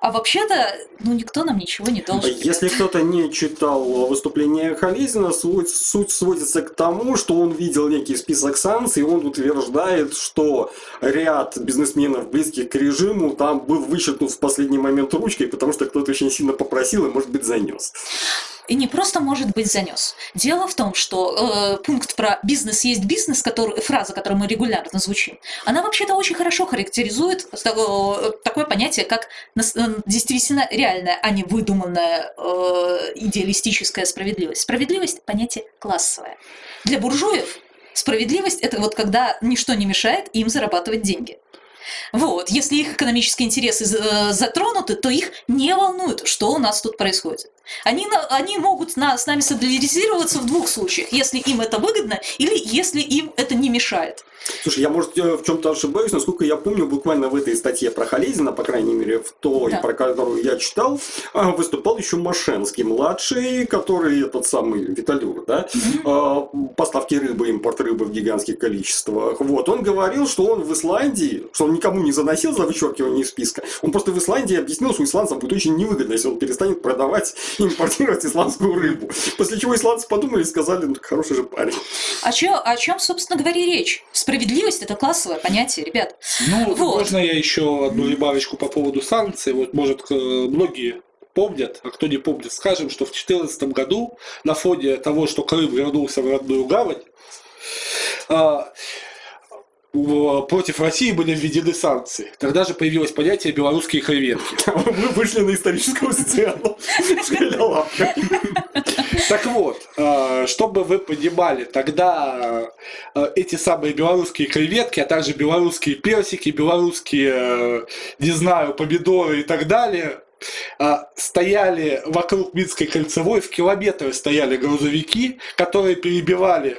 А вообще-то, ну, никто нам ничего не должен. Если кто-то не читал выступление Халезина, суть, суть сводится к тому, что он видел некий список санкций, и он утверждает, что ряд бизнесменов, близких к режиму, там был вычеркнут в последний момент ручкой, потому что кто-то очень сильно попросил и, может быть, занес. И не просто может быть занес. Дело в том, что э, пункт про бизнес есть бизнес, который, фраза, которую мы регулярно звучим, она вообще-то очень хорошо характеризует того- такое понятие, как э, действительно реальная, а не выдуманная э, идеалистическая справедливость. Справедливость – понятие классовое. Для буржуев справедливость – это вот когда ничто не мешает им зарабатывать деньги. Вот, если их экономические интересы э, затронуты, то их не волнует, что у нас тут происходит. Они, они могут на- с нами солидаризироваться в двух случаях, если им это выгодно или если им это не мешает. Слушай, я, может, в чем-то ошибаюсь, насколько я помню, буквально в этой статье про Халезина, по крайней мере, в той, Да. про которую я читал, а, выступал еще Машенский младший, который этот самый Виталюр, да, а, поставки рыбы, импорт рыбы в гигантских количествах. Вот, он говорил, что он в Исландии, что он никому не заносил за вычеркивание из списка, он просто в Исландии объяснил, что исландцам будет очень невыгодно, если он перестанет продавать импортировать исландскую рыбу. После чего исландцы подумали и сказали, ну, хороший же парень. О чем, о чем, собственно говоря, речь? Справедливость – это классовое понятие, ребят. Ну, Вот. можно я еще одну ребавочку по поводу санкций? Вот, может, многие помнят, а кто не помнит, скажем, что в 2014 году на фоне того, что Крым вернулся в родную гавань, а, против России были введены санкции. Тогда же появилось понятие белорусские креветки. Мы вышли на историческую сцену. Так вот, э, чтобы вы понимали, тогда э, эти самые белорусские креветки, а также белорусские персики, белорусские, э, не знаю, помидоры и так далее, стояли вокруг Минской кольцевой, в километры стояли грузовики, которые перебивали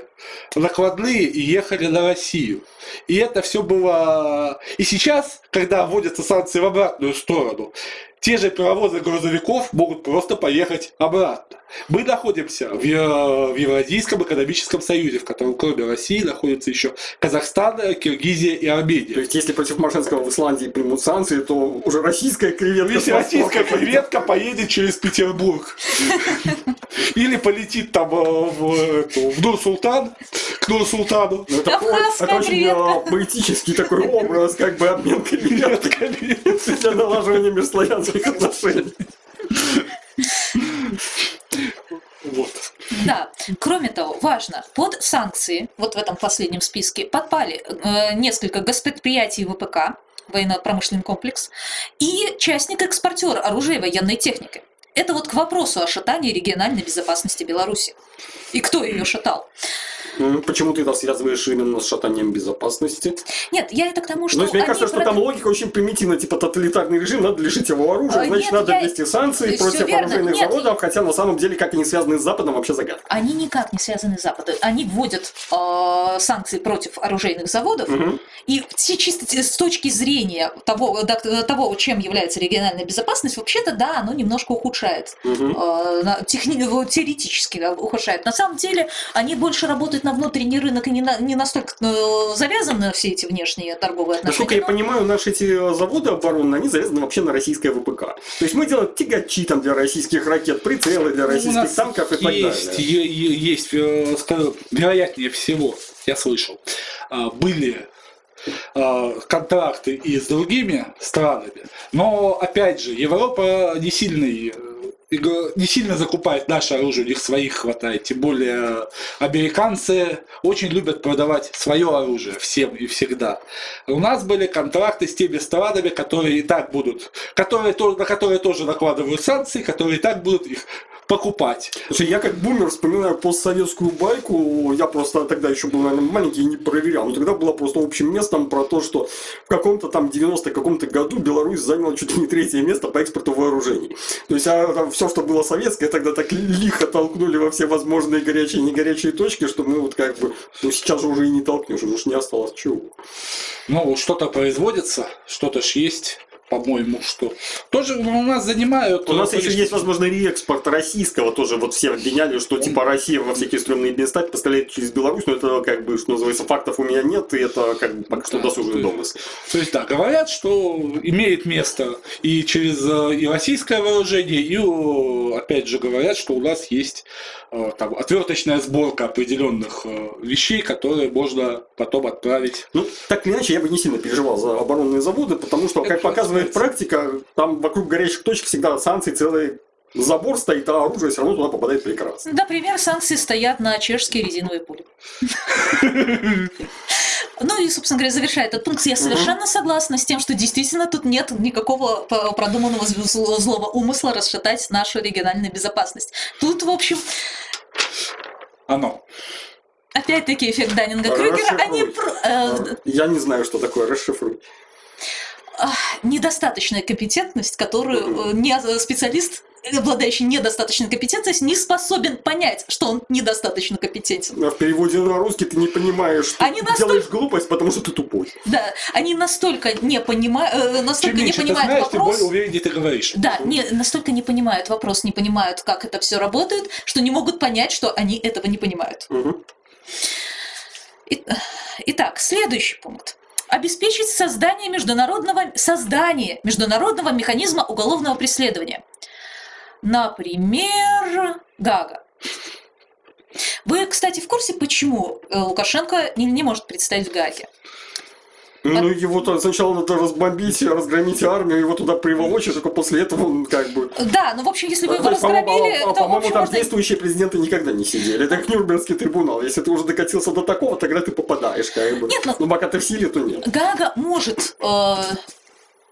накладные и ехали на Россию. И это все было... И сейчас, когда вводятся санкции в обратную сторону, те же паровозы грузовиков могут просто поехать обратно. Мы находимся в, Е- в Евразийском экономическом союзе, в котором кроме России находятся еще Казахстан, Киргизия и То Армения. есть, если против Машинского в Исландии примут санкции, то уже российская креветка... Если российская креветка поедет через Петербург. Или полетит там э, в, Нур-Султан, к Нур-Султану. Ну, Это, очень поэтический такой образ, как бы обмен креветками для налаживания межславянских отношений. Вот. Да. Кроме того, важно, под санкции, вот в этом последнем списке, подпали э, несколько госпредприятий ВПК, военно-промышленный комплекс, и частник-экспортер оружия и военной техники. Это вот к вопросу о шатании региональной безопасности Беларуси. И кто ее шатал? М, Почему ты это связываешь именно с шатанием безопасности? Нет, я это к тому, что Ну, то есть, мне кажется, что прод- там логика очень примитивна, типа тоталитарный режим, надо лишить его оружия, А, значит, нет, надо я- ввести санкции против верно. оружейных Нет, заводов, хотя на самом деле, как они связаны с Западом, вообще загадка. Они никак не связаны с Западом. Они вводят э, санкции против оружейных заводов, и чисто с точки зрения того, чем является региональная безопасность, вообще-то да, оно немножко ухудшает. Э, техни- вот теоретически да, ухудшает. На самом деле они больше работают на внутренний рынок и не, на- не настолько э, завязаны на все эти внешние торговые отношения. Насколько я но- понимаю, наши эти заводы оборонные, они завязаны вообще на российское ВПК. То есть мы делаем тягачи там для российских ракет, прицелы для Ну, российских танков и так есть, далее. есть, э, скажу, вероятнее всего, я слышал, а, были а, контракты и с другими странами, но опять же Европа не сильный не сильно закупает наше оружие, у них своих хватает. Тем более американцы очень любят продавать свое оружие всем и всегда. У нас были контракты с теми странами, которые и так будут, которые, то- на которые тоже накладывают санкции, которые и так будут их покупать. Я как бумер вспоминаю постсоветскую байку, я просто тогда еще был, наверное, маленький и не проверял, но тогда было просто общим местом про то, что в каком-то там 90 каком-то году Беларусь заняла чуть ли не третье место по экспорту вооружений. То есть, а там все, что было советское, тогда так лихо толкнули во все возможные горячие и негорячие точки, что мы вот как бы, ну сейчас же уже и не толкнешь, уж не осталось чего. Ну, что-то производится, что-то ж есть по-моему, что тоже у нас занимают. У нас еще есть, возможно, реэкспорт российского, тоже вот все обвиняли, что типа Россия во всякие стрёмные места поставляет через Беларусь, но это как бы, что называется, фактов у меня нет, и это как бы пока что да, досужный домысл. То есть, да, говорят, что имеет место и через э, и российское вооружение, и опять же говорят, что у нас есть э, там, отверточная сборка определенных э, вещей, которые можно потом отправить. Ну, так или иначе, я бы не сильно переживал за оборонные заводы, потому что, как показывает показывает практика, там вокруг горячих точек всегда санкции целый забор стоит, а оружие все равно туда попадает прекрасно. Например, санкции стоят на чешские резиновые пули. Ну и, собственно говоря, завершая этот пункт, я совершенно согласна с тем, что действительно тут нет никакого продуманного злого умысла расшатать нашу региональную безопасность. Тут, в общем... Оно. Опять-таки эффект Даннинга-Крюгера. Они... Э, я не знаю, что такое расшифруй недостаточная компетентность, которую э, не э, специалист обладающий недостаточной компетентностью, не способен понять, что он недостаточно компетентен. А в переводе на русский ты не понимаешь, что они ты настолько... делаешь глупость, потому что ты тупой. Да, они настолько не понимают, э, настолько Чем не понимают ты знаешь, вопрос. Тем более увереннее ты говоришь. Да, не, настолько не понимают вопрос, не понимают, как это все работает, что не могут понять, что они этого не понимают. Угу. Итак, следующий пункт обеспечить создание международного, создание международного механизма уголовного преследования. Например, ГАГА. Вы, кстати, в курсе, почему э, Лукашенко не, не может представить в ГАГе? Ну, От... его -то сначала надо разбомбить, разгромить армию, его туда приволочь, только после этого он как бы... Да, ну, в общем, если вы его разгромили, по-моему, по по там действующие президенты никогда не сидели. Это как Нюрнбергский трибунал. Если ты уже докатился до такого, тогда ты попадаешь, как бы. Нет, но... Ну, пока ты в силе, то нет. Гага может э,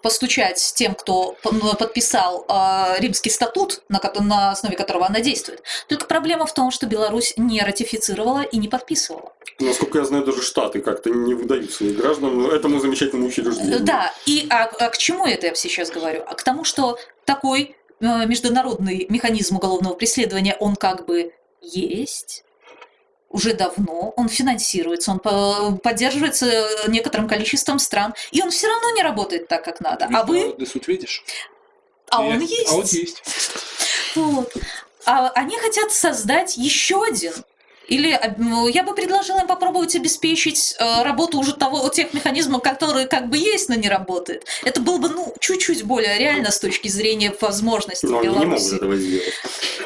постучать тем, кто подписал э, Римский статут, на, на основе которого она действует. Только проблема в том, что Беларусь не ратифицировала и не подписывала. Насколько я знаю, даже Штаты как-то не выдают своих граждан этому замечательному учреждению. Да, и а, а к чему это я сейчас говорю? А к тому, что такой э, международный механизм уголовного преследования, он как бы есть, уже давно, он финансируется, он поддерживается некоторым количеством стран, и он все равно не работает так, как надо. А вы... суд видишь? А он есть. А он есть. Вот. А они хотят создать еще один или ну, я бы предложила им попробовать обеспечить э, работу уже того, тех механизмов, которые как бы есть, но не работают. Это было бы ну, чуть-чуть более реально с точки зрения возможностей но Беларуси. Они не могут этого сделать.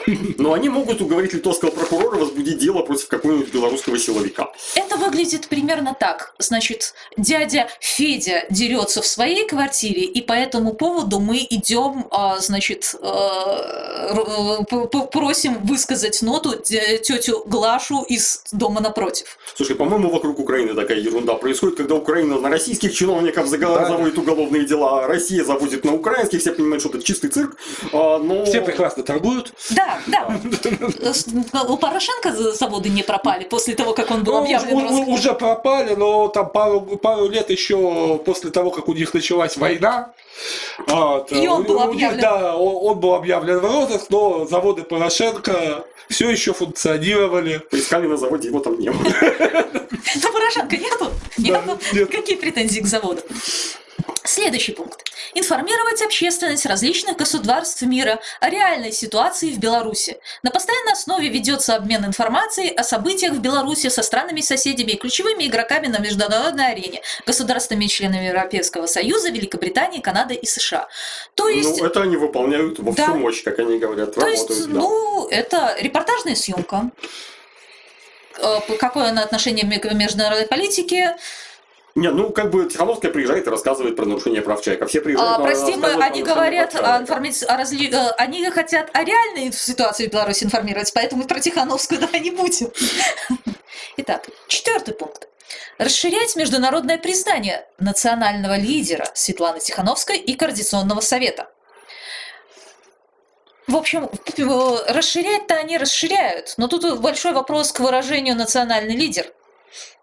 Но они могут уговорить литовского прокурора возбудить дело против какого-нибудь белорусского силовика. Это выглядит примерно так. Значит, дядя Федя дерется в своей квартире, и по этому поводу мы идем, а, значит, э, просим высказать ноту тетю Глашу прошу из дома напротив. Слушай, по-моему, вокруг Украины такая ерунда происходит, когда Украина на российских чиновников да. заводит уголовные дела, а Россия заводит на украинских, все понимают, что это чистый цирк, а, но... Все прекрасно торгуют. Да, да. У Порошенко заводы не пропали после того, как он был ну, объявлен Уже пропали, но там пару, пару лет еще после того, как у них началась война, вот, и он был объявлен. Да, он, он был объявлен в розыск, но заводы Порошенко все еще функционировали. Поискали на заводе, его там не было. Но Порошенко нету? Нету? Какие претензии к заводу? Следующий пункт. Информировать общественность различных государств мира о реальной ситуации в Беларуси. На постоянной основе ведется обмен информацией о событиях в Беларуси со странами-соседями и ключевыми игроками на международной арене, государствами членами Европейского Союза, Великобритании, Канады и США. То ну, есть... Ну, это они выполняют во да. всю мощь, как они говорят, То работают. Есть, да. ну, это репортажная съемка. Э, какое она отношение к международной политике? Не, ну как бы Тихановская приезжает и рассказывает про нарушение прав человека. Все приезжают. А, прости, мы, они говорят, о информи... о разли... Э, они хотят о реальной ситуации в Беларуси информировать, поэтому про Тихановскую давай не будем. Итак, четвертый пункт. Расширять международное признание национального лидера Светланы Тихановской и Координационного совета. В общем, э, расширять-то они расширяют, но тут большой вопрос к выражению «национальный лидер».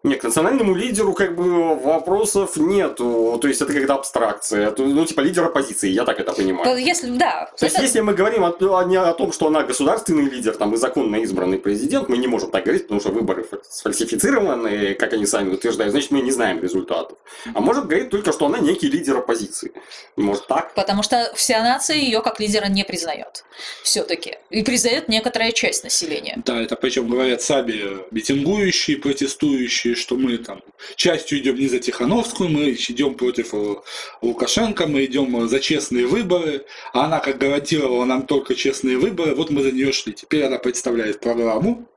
Нет, к национальному лидеру как бы вопросов нету. То есть это когда абстракция. Ну, типа лидер оппозиции, я так это понимаю. Если, да. То есть, если мы говорим о, о, не о том, что она государственный лидер, там, и законно избранный президент, мы не можем так говорить, потому что выборы сфальсифицированы, как они сами утверждают, значит, мы не знаем результатов. А может говорить только, что она некий лидер оппозиции. Может так? Потому что вся нация ее как лидера не признает. Все-таки. И признает некоторая часть населения. Да, это причем говорят сами митингующие, протестующие, что мы там частью идем не за Тихановскую, мы идем против э, Лукашенко, мы идем за честные выборы, а она как гарантировала нам только честные выборы, вот мы за нее шли. Теперь она представляет программу,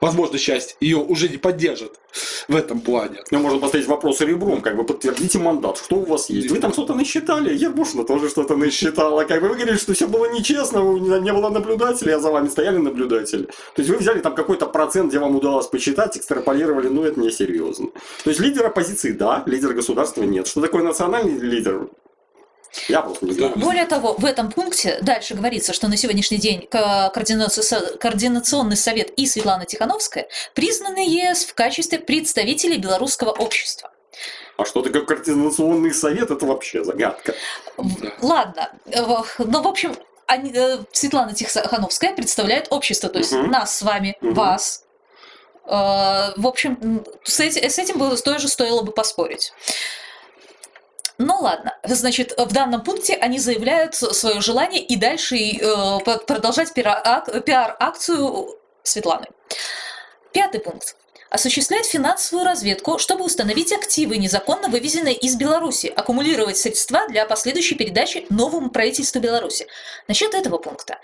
возможно, часть ее уже не поддержит в этом плане. Но можно поставить вопрос ребром, как бы подтвердите мандат, что у вас есть. Вы там что-то насчитали, Ербушина тоже что-то насчитала. Как бы вы говорили, что все было нечестно, не было наблюдателей, а за вами стояли наблюдатели. То есть вы взяли там какой-то процент, где вам удалось посчитать, экстраполировали, ну это несерьезно. То есть лидер оппозиции, да, лидер государства нет. Что такое национальный лидер? Я просто не знаю. Более того, в этом пункте дальше говорится, что на сегодняшний день Координационный совет и Светлана Тихановская признаны ЕС в качестве представителей белорусского общества. А что такое координационный совет, это вообще загадка. Ладно, ну, в общем, они, э, Светлана Тихановская представляет общество, то есть угу. нас с вами, угу. вас. Э, в общем, с этим, с этим тоже стоило бы поспорить. Ну ладно, значит, в данном пункте они заявляют свое желание и дальше э, продолжать пиар-акцию Светланы. Пятый пункт. Осуществлять финансовую разведку, чтобы установить активы, незаконно вывезенные из Беларуси, аккумулировать средства для последующей передачи новому правительству Беларуси. Насчет этого пункта.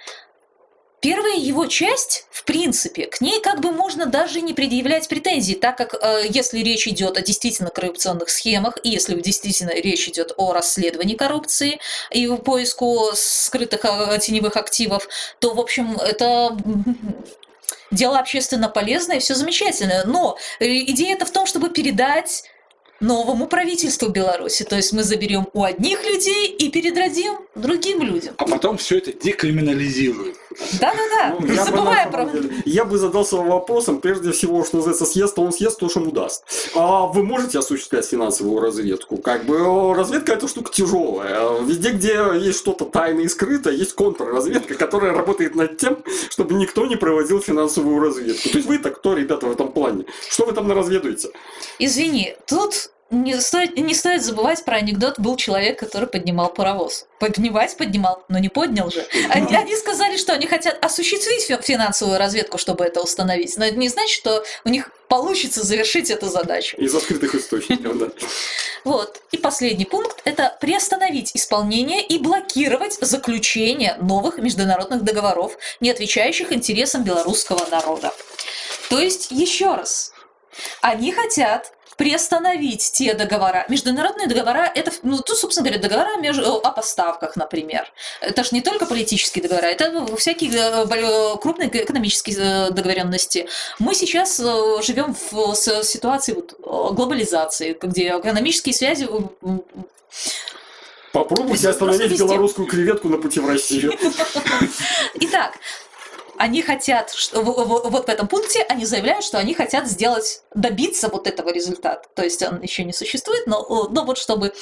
Первая его часть, в принципе, к ней как бы можно даже не предъявлять претензий, так как э, если речь идет о действительно коррупционных схемах, и если действительно речь идет о расследовании коррупции и поиску скрытых э, теневых активов, то, в общем, это дело общественно полезное, все замечательно. Но э, идея-то в том, чтобы передать новому правительству Беларуси. То есть мы заберем у одних людей и передадим другим людям. А потом все это декриминализируем. Да-да-да, ну, не забывай про... Я бы задался вопросом, прежде всего, что называется, съест, то он съест то, что ему даст. А вы можете осуществлять финансовую разведку? Как бы разведка это штука тяжелая. Везде, где есть что-то тайное и скрытое, есть контрразведка, которая работает над тем, чтобы никто не проводил финансовую разведку. То есть вы-то кто, ребята, в этом плане? Что вы там наразведуете? Извини, тут не стоит, не стоит забывать про анекдот. Был человек, который поднимал паровоз. Поднимать поднимал, но не поднял же. Они, они сказали, что они хотят осуществить финансовую разведку, чтобы это установить. Но это не значит, что у них получится завершить эту задачу. Из открытых источников, да. Вот. И последний пункт – это приостановить исполнение и блокировать заключение новых международных договоров, не отвечающих интересам белорусского народа. То есть, еще раз, они хотят приостановить те договора. Международные договора, это, ну, тут, собственно говоря, договора между, о поставках, например. Это же не только политические договора, это всякие э, э, крупные экономические э, договоренности. Мы сейчас живем в ситуации вот, глобализации, где экономические связи Попробуйте остановить белорусскую креветку на пути в Россию. Итак, они хотят, вот в этом пункте они заявляют, что они хотят сделать, добиться вот этого результата. То есть он еще не существует, но, но вот чтобы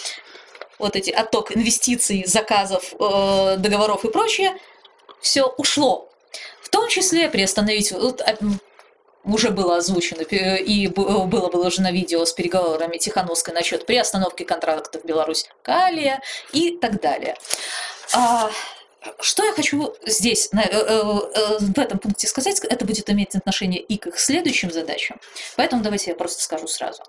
вот эти отток инвестиций, заказов, э, договоров и прочее, все ушло. В том числе приостановить, вот, а, уже было озвучено и было выложено видео с переговорами Тихановской насчет приостановки контрактов Беларусь Калия и так далее. Что я хочу здесь, э, э, э, в этом пункте сказать, это будет иметь отношение и к их следующим задачам. Поэтому давайте я просто скажу сразу.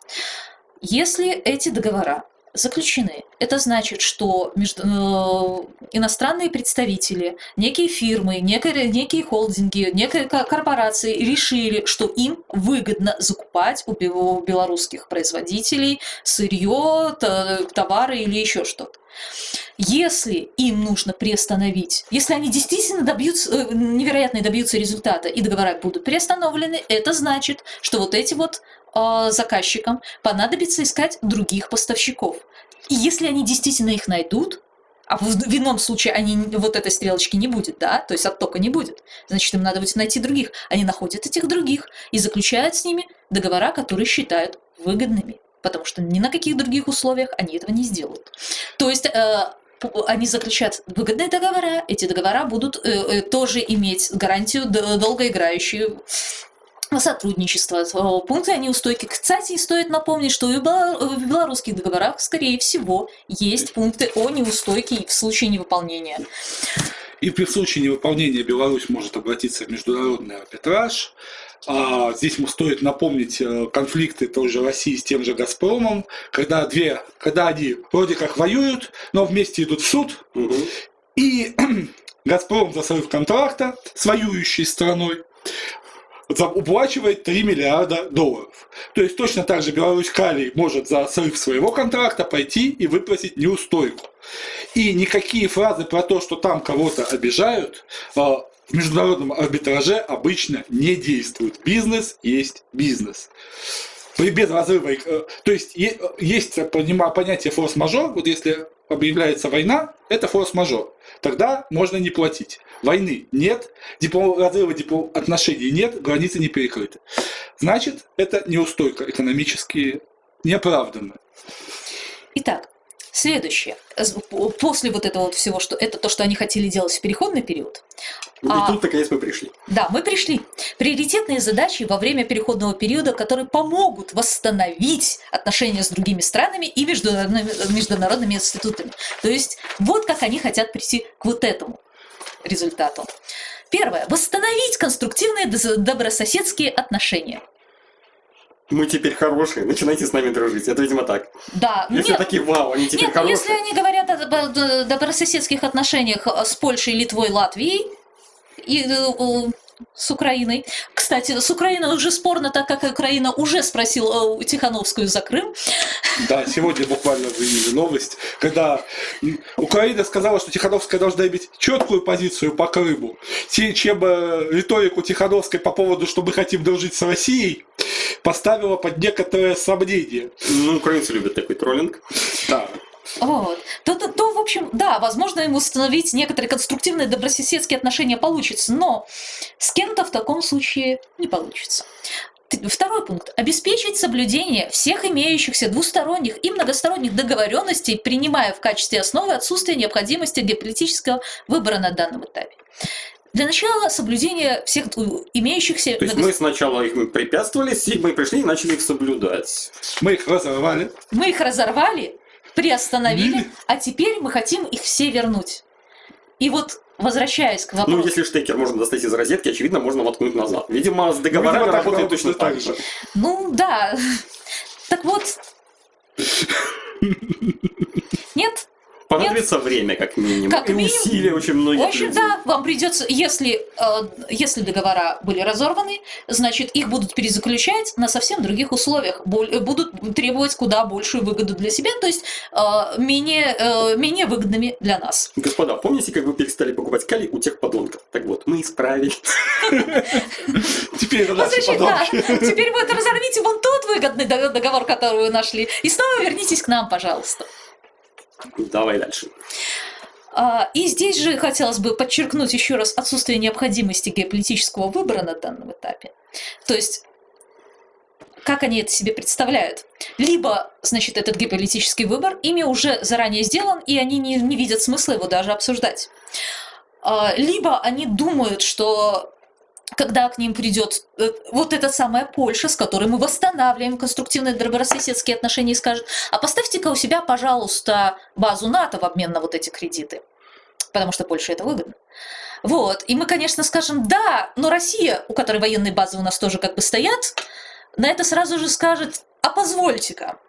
Если эти договора заключены. Это значит, что между, э, иностранные представители, некие фирмы, некие, некие холдинги, некие корпорации решили, что им выгодно закупать у белорусских производителей сырье, товары или еще что-то. Если им нужно приостановить, если они действительно добьются, э, невероятно добьются результата и договора будут приостановлены, это значит, что вот эти вот э, заказчикам понадобится искать других поставщиков. И если они действительно их найдут, а в ином случае они, вот этой стрелочки не будет, да, то есть оттока не будет. Значит, им надо будет найти других. Они находят этих других и заключают с ними договора, которые считают выгодными, потому что ни на каких других условиях они этого не сделают. То есть э, они заключают выгодные договора, эти договора будут э, э, тоже иметь гарантию долгоиграющую сотрудничество. Э, Пункты о неустойке. Кстати, стоит напомнить, что и в белорусских договорах, скорее всего, есть пункты о неустойке в случае невыполнения. И при случае невыполнения Беларусь может обратиться в международный арбитраж. А здесь ему стоит напомнить э, конфликты тоже России с тем же Газпромом, когда две, когда они вроде как воюют, но вместе идут в суд, Мгм. и Газпром за срыв контракта с воюющей страной уплачивает 3 миллиарда долларов. То есть точно так же Беларусь Калий может за срыв своего контракта пойти и выплатить неустойку. И никакие фразы про то, что там кого-то обижают, а, в международном арбитраже обычно не действуют. Бизнес есть бизнес. При- Без разрыва. э, То есть е- есть понятие форс-мажор. Вот если объявляется война, это форс-мажор. Тогда можно не платить. Войны нет, дипло- разрыва дипло- отношений нет, границы не перекрыты. Значит, это неустойка экономически неоправданная. Итак, следующее. После вот этого вот всего, что это то, что они хотели делать в переходный период, И А- тут, наконец, мы пришли. Да, мы пришли. Приоритетные задачи во время переходного периода, которые помогут восстановить отношения с другими странами и международными, международными институтами. То есть вот как они хотят прийти к вот этому результату. Первое. Восстановить конструктивные добрососедские отношения. Мы теперь хорошие, начинайте с нами дружить. Это, видимо, так. Да, Если нет, такие, вау, они теперь нет, ну, хорошие. если они говорят о добрососедских отношениях э, с Польшей, Литвой, Латвией и э, с Украиной. Кстати, с Украиной уже спорно, так как Украина уже спросила э, Тихановскую за Крым. Да, сегодня буквально заявили новость, когда Украина сказала, что Тихановская должна иметь четкую позицию по Крыму, те- чем э, риторику Тихановской по поводу, что мы хотим дружить с Россией, поставила под некоторое сомнение. Ну, украинцы любят такой троллинг. Да. Вот. В общем, да, возможно, им установить некоторые конструктивные добрососедские отношения получится, но с кем-то в таком случае не получится. Второй пункт. Обеспечить соблюдение всех имеющихся двусторонних и многосторонних договоренностей, принимая в качестве основы отсутствие необходимости геополитического выбора на данном этапе. Для начала соблюдение всех имеющихся То есть мы сначала их препятствовали, мы пришли и начали их соблюдать. Мы их разорвали. мы их разорвали, приостановили, а теперь мы хотим их все вернуть. И вот возвращаясь к вопросу. Ну, если штекер можно достать из розетки, очевидно, можно воткнуть назад. Видимо, с договорами Ну, видимо, работает точно так же. Ну да. Так вот. Нет? Понадобится время, как минимум. Как и минимум. усилия очень многих В общем, людей. да, вам придется, если, э, если договора были разорваны, значит, их будут перезаключать на совсем других условиях, э, будут требовать куда большую выгоду для себя, то есть э, менее, э, менее выгодными для нас. Господа, помните, как вы перестали покупать калий у тех подонков? Так вот, мы исправили. Теперь это наши подонки. Теперь вот разорвите вон тот выгодный дог- договор, который вы нашли, и снова вернитесь к нам, пожалуйста. Давай дальше. А, И здесь же хотелось бы подчеркнуть еще раз отсутствие необходимости геополитического выбора на данном этапе. То есть, как они это себе представляют? Либо, значит, этот геополитический выбор ими уже заранее сделан, и они не, не видят смысла его даже обсуждать. А, Либо они думают, что когда к ним придет э, вот эта самая Польша, с которой мы восстанавливаем конструктивные добрососедские отношения, и скажет, а поставьте-ка у себя, пожалуйста, базу НАТО в обмен на вот эти кредиты, потому что Польше это выгодно. Вот, и мы, конечно, скажем, да, но Россия, у которой военные базы у нас тоже как бы стоят, на это сразу же скажет, а позвольте-ка,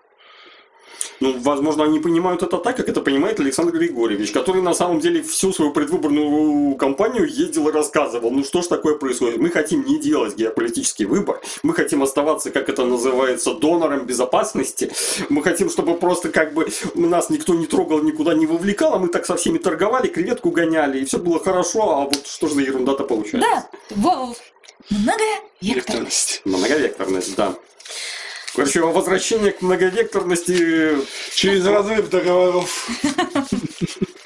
Ну, возможно, они понимают это так, как это понимает Александр Григорьевич, который на самом деле всю свою предвыборную кампанию ездил и рассказывал, ну что ж такое происходит, мы хотим не делать геополитический выбор, мы хотим оставаться, как это называется, донором безопасности, мы хотим, чтобы просто как бы нас никто не трогал, никуда не вовлекал, а мы так со всеми торговали, креветку гоняли, и все было хорошо, а вот что же за ерунда-то получается? да, во- многовекторность. Векторность. Многовекторность, да. Короче, возвращение к многовекторности, Через разрыв договоров.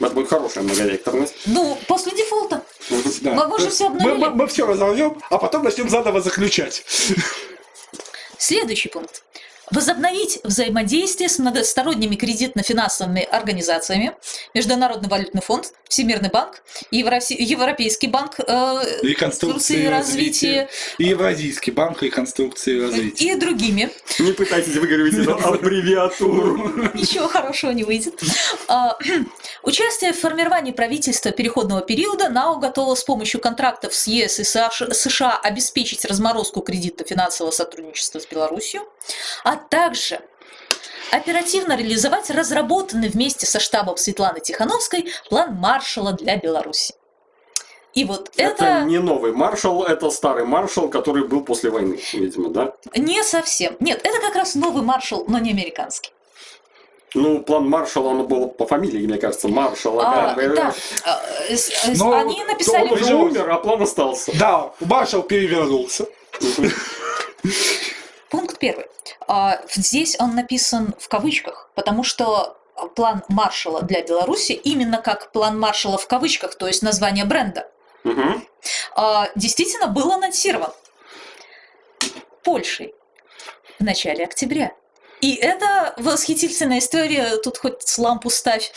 это будет хорошая многовекторность. Ну, после дефолта. Да. Мы уже всё мы, обновили. мы, мы все разорвем, а потом начнем заново заключать. Следующий пункт. Возобновить взаимодействие с многосторонними кредитно-финансовыми организациями, Международный валютный фонд, Всемирный банк, Европейский банк э, Реконструкции и развития. И Евразийский банк реконструкции и развития. и другими. Не пытайтесь выговорить эту аббревиатуру. Ничего хорошего не выйдет. А, Участие в формировании правительства переходного периода НАО готово с помощью контрактов с ЕС и США США обеспечить разморозку кредитно-финансового сотрудничества с Беларусью, а также оперативно реализовать разработанный вместе со штабом Светланы Тихановской план Маршала для Беларуси. И вот Это это, не новый маршал, это старый маршал, который был после войны, видимо, да? не совсем. Нет, это как раз новый маршал, но не американский. Ну, план маршала, он был по фамилии, мне кажется, маршал. А, да, а, э, э, Но они Он написали... уже умер, а план остался. Да, маршал перевернулся. Пункт первый. А, Здесь он написан в кавычках, потому что план Маршала для Беларуси именно как план Маршала в кавычках, то есть название бренда, а, действительно был анонсирован Польшей в начале октября. И это восхитительная история, тут хоть лампу ставь.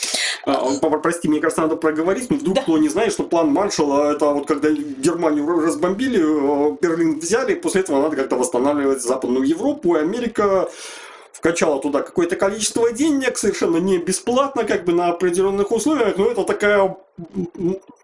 А, Прости, мне кажется, надо проговорить, но вдруг Да. кто не знает, что план маршала, это вот когда Германию разбомбили, э, Берлин взяли, после этого надо как-то восстанавливать Западную Европу, и Америка вкачала туда какое-то количество денег, совершенно не бесплатно, как бы на определенных условиях, но это такая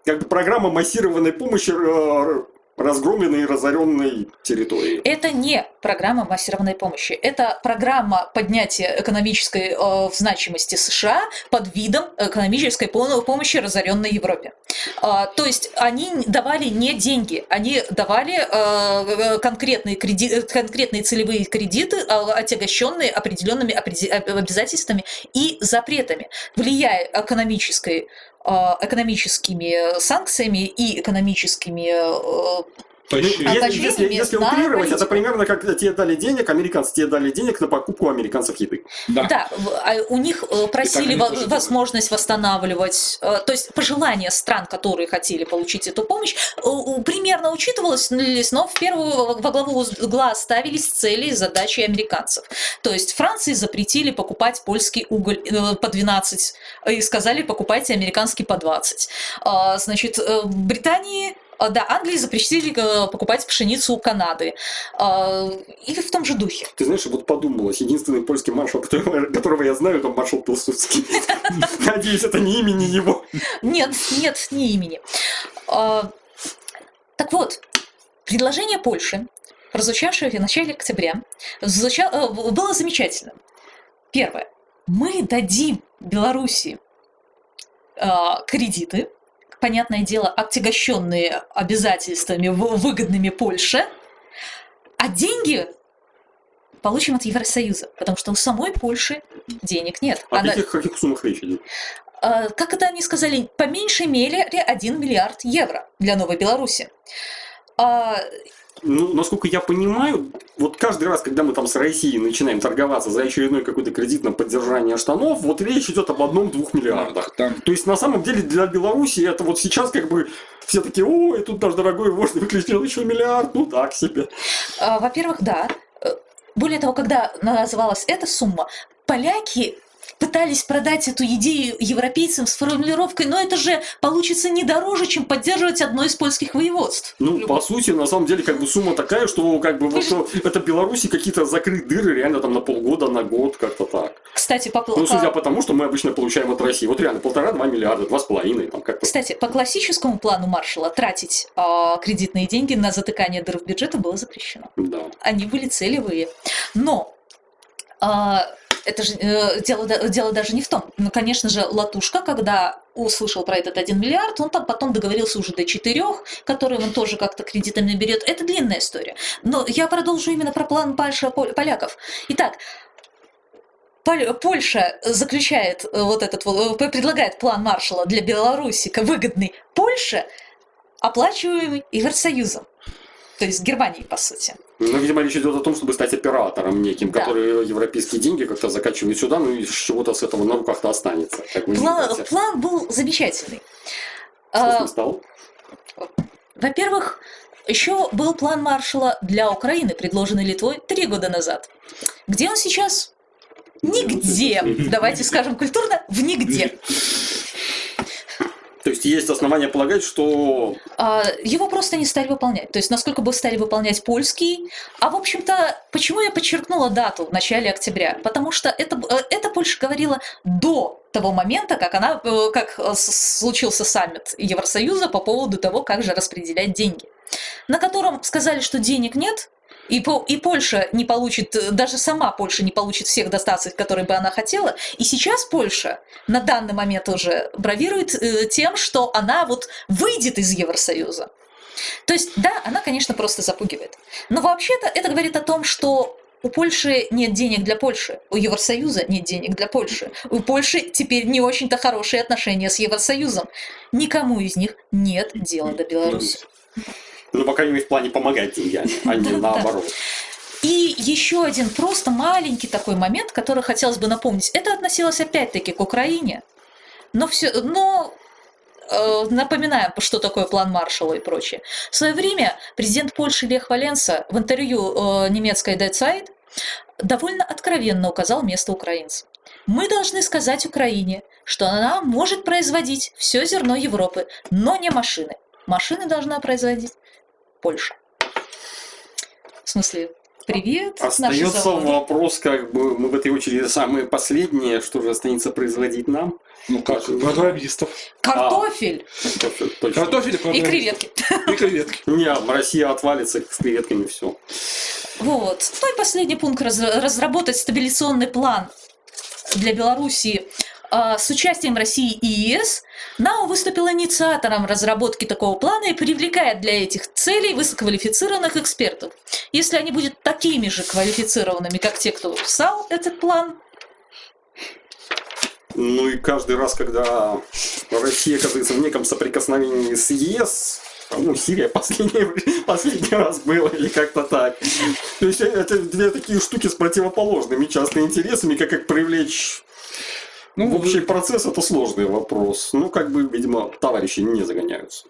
как бы программа массированной помощи э, разгромленной и разоренной территории. Это не программа массированной помощи. Это программа поднятия экономической э, значимости США под видом экономической пом- помощи разоренной Европе. А, то есть они давали не деньги, они давали э, конкретные, креди- конкретные целевые кредиты, э, отягощенные определенными обязательствами и запретами, влияя экономической э, экономическими санкциями и экономическими Почти. А Если, если, утрировать, это примерно как тебе дали денег, американцы тебе дали денег на покупку американцев еды. Да. Да, а у них э, просили возможность восстанавливать, э, то есть пожелания стран, которые хотели получить эту помощь, э, примерно учитывалось, но в первую во главу угла ставились цели и задачи американцев. То есть Франции запретили покупать польский уголь по 12 э, и сказали покупайте американский по 20. А, Значит, Британии а, да, Англии запретили э, покупать пшеницу у Канады. А, Или в том же духе. Ты знаешь, вот подумалось, единственный польский маршал, которого, которого я знаю, это маршал Пилсудский. Надеюсь, это не имя, не его. Нет, нет, не имени. А, Так вот, предложение Польши, прозвучавшее в начале октября, э, было замечательным. Первое. Мы дадим Белоруссии кредиты, понятное дело, отягощенные обязательствами, выгодными Польше, а деньги получим от Евросоюза, потому что у самой Польши денег нет. О Она- каких, каких суммах речь идет? Э, как это они сказали, по меньшей мере 1 миллиард евро для Новой Беларуси. Ну, насколько я понимаю, вот каждый раз, когда мы там с Россией начинаем торговаться за очередной какой-то кредит на поддержание штанов, вот речь идет об одном-двух миллиардах. Там То есть, на самом деле, для Беларуси это вот сейчас как бы все такие, ой, тут наш дорогой вождь выключил еще миллиард, ну так себе. а, во-первых, да. Более того, когда называлась эта сумма, поляки пытались продать эту идею европейцам с формулировкой, но это же получится не дороже, чем поддерживать одно из польских воеводств. Ну, по сути, на самом деле, как бы сумма такая, что как бы вот что это Беларуси какие-то закрыть дыры реально там на полгода, на год, как-то так. Кстати, по, Ну, судя по- тому, что мы обычно получаем от России, вот реально полтора-два миллиарда, два с половиной, там как-то. кстати, по классическому плану Маршала тратить а, кредитные деньги на затыкание дыр в бюджете было запрещено. Да. они были целевые. Но а, это же э, дело, дело даже не в том. Ну, конечно же, Латушка, когда услышал про этот 1 миллиард, он там потом договорился уже до 4, которые он тоже как-то кредитами берет. Это длинная история. Но я продолжу именно про план Польша, пол- поляков. Итак, Пол- Польша заключает э, вот этот, э, предлагает план Маршала для Беларуси, выгодный Польше, оплачиваемый Евросоюзом. то есть Германии, по сути. Ну, видимо, речь идет о том, чтобы стать оператором неким, Да. который европейские деньги как-то закачивает сюда, ну и чего-то с этого на руках-то останется. Как вы План, видите. план был замечательный. Что с А, ним стало? Во-первых, еще был план Маршалла для Украины, предложенный Литвой три года назад. Где он сейчас? Нигде. Давайте скажем культурно, в нигде. Есть есть основания полагать, что А, Его просто не стали выполнять. То есть, насколько бы стали выполнять польский. А, в общем-то, почему я подчеркнула дату в начале октября? Потому что это, э, это Польша говорила до того момента, как, она, э, как э, случился саммит Евросоюза по поводу того, как же распределять деньги. На котором сказали, что денег нет, и, по- и Польша не получит, э, даже сама Польша не получит всех дотаций, которые бы она хотела. И сейчас Польша на данный момент уже бравирует э, тем, что она вот выйдет из Евросоюза. То есть, да, она, конечно, просто запугивает. Но вообще-то это говорит о том, что у Польши нет денег для Польши, у Евросоюза нет денег для Польши. У Польши теперь не очень-то хорошие отношения с Евросоюзом. Никому из них нет дела до Беларуси. Ну, по крайней мере, в плане помогать деньгами, а не наоборот. И еще один просто маленький такой момент, который хотелось бы напомнить. Это относилось опять-таки к Украине. Но все, но э, напоминаем, что такое план Маршалла и прочее. В свое время президент Польши Лех Валенса в интервью э, немецкой Der Zeit довольно откровенно указал место украинцам. Мы должны сказать Украине, что она может производить все зерно Европы, но не машины. Машины должна производить Польша. В смысле, привет, Остается вопрос, как бы мы в этой очереди самые последние, что же останется производить нам? Ну как, программистов. Картофель Точно, точно. Картофель и креветки. И креветки. Не, Россия отвалится с креветками, все. Вот. Ну и последний пункт раз- разработать стабилизационный план для Белоруссии а, с участием России и ЕС. НАУ выступил инициатором разработки такого плана и привлекает для этих целей высококвалифицированных экспертов. Если они будут такими же квалифицированными, как те, кто писал этот план, Ну и каждый раз, когда Россия оказывается в неком соприкосновении с ЕС, ну, Сирия последний, последний раз было, или как-то так. То есть это две такие штуки с противоположными часто интересами, как их привлечь Ну, в общий процесс, это сложный вопрос. Ну, как бы, видимо, товарищи не загоняются.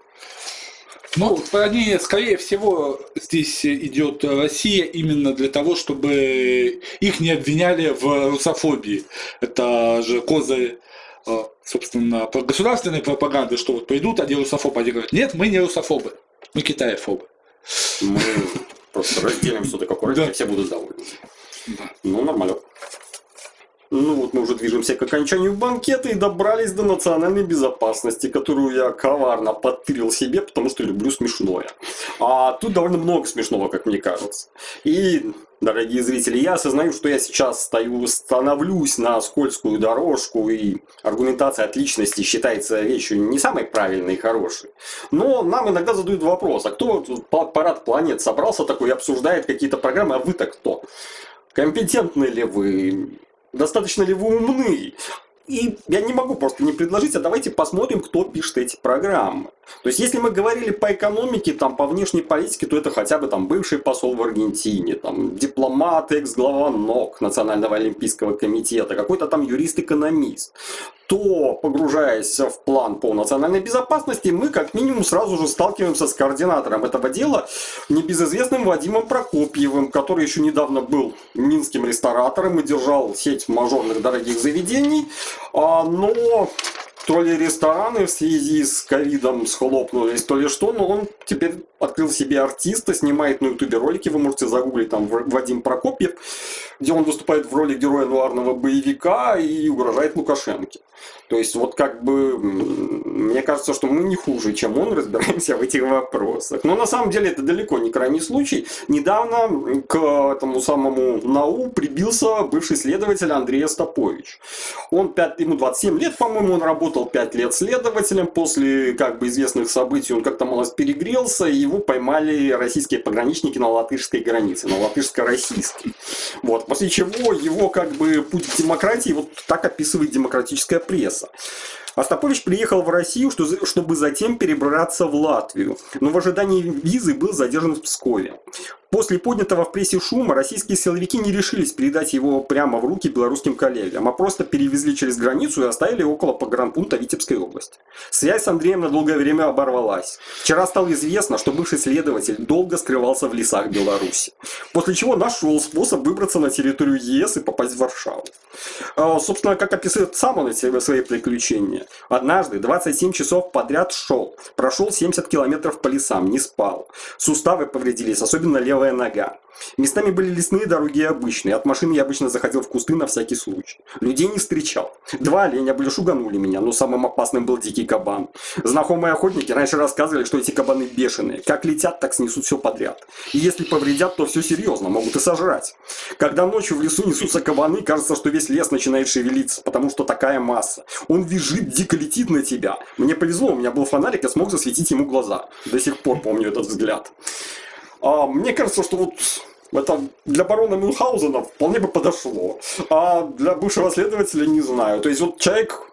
Ну, они, скорее всего, здесь идет Россия именно для того, чтобы их не обвиняли в русофобии. Это же козырь, э, собственно, государственной пропаганды, что вот придут, они русофобы, они говорят, нет, мы не русофобы, мы китаефобы. Мы просто разделим какое Да. и все будут довольны. Ну, нормально. Ну вот мы уже движемся к окончанию банкета и добрались до национальной безопасности, которую я коварно подтырил себе, потому что люблю смешное. А тут довольно много смешного, как мне кажется. И, дорогие зрители, я осознаю, что я сейчас стою, становлюсь на скользкую дорожку, и аргументация от личности считается вещью не самой правильной и хорошей. Но нам иногда задают вопрос, а кто парад планет собрался такой и обсуждает какие-то программы, а вы-то кто? Компетентны ли вы? Достаточно ли вы умны? И я не могу просто не предложить, а давайте посмотрим, кто пишет эти программы. То есть, если мы говорили по экономике, там, по внешней политике, то это хотя бы там бывший посол в Аргентине, там, дипломат, экс-глава НОК, Национального олимпийского комитета, какой-то там юрист-экономист. То, погружаясь в план по национальной безопасности, мы как минимум сразу же сталкиваемся с координатором этого дела, небезызвестным Вадимом Прокопьевым, который еще недавно был минским ресторатором и держал сеть мажорных дорогих заведений, а, но то ли рестораны в связи с ковидом схлопнулись, то ли что, но он теперь открыл себе артиста, снимает на ютубе ролики, вы можете загуглить там Вадим Прокопьев, где он выступает в роли героя нуарного боевика и угрожает Лукашенке. То есть вот как бы мне кажется, что мы не хуже, чем он, разбираемся в этих вопросах. Но на самом деле это далеко не крайний случай. Недавно к этому самому НАУ прибился бывший следователь Андрей Остапович. Он 5, ему 27 лет, по-моему, он работал 5 лет следователем. После как бы известных событий он как-то малость перегрелся, и его поймали российские пограничники на латышской границе, на латышско-российской. Вот, после чего его как бы путь к демократии вот так описывает демократическая пресса. Остапович приехал в Россию, что- чтобы затем перебраться в Латвию, но в ожидании визы был задержан в Пскове. После поднятого в прессе шума российские силовики не решились передать его прямо в руки белорусским коллегам, а просто перевезли через границу и оставили около погранпункта Витебской области. Связь с Андреем на долгое время оборвалась. Вчера стало известно, что бывший следователь долго скрывался в лесах Беларуси, после чего нашел способ выбраться на территорию ЕС и попасть в Варшаву. А, Собственно, как описывает сам он эти свои приключения. Однажды 27 часов подряд шел, прошел 70 километров по лесам, не спал. Суставы повредились, особенно левая нога. Местами были лесные дороги обычные. От машины я обычно заходил в кусты на всякий случай. Людей не встречал. Два оленя были шуганули меня, но самым опасным был дикий кабан. Знакомые охотники раньше рассказывали, что эти кабаны бешеные. Как летят, так снесут все подряд. И если повредят, то все серьезно, могут и сожрать. Когда ночью в лесу несутся кабаны, кажется, что весь лес начинает шевелиться, потому что такая масса. Он визжит, дико летит на тебя. Мне повезло, у меня был фонарик, я смог засветить ему глаза. До сих пор помню этот взгляд. А, мне кажется, что вот это для барона Мюнхгаузена вполне бы подошло. А для бывшего следователя не знаю. То есть вот человек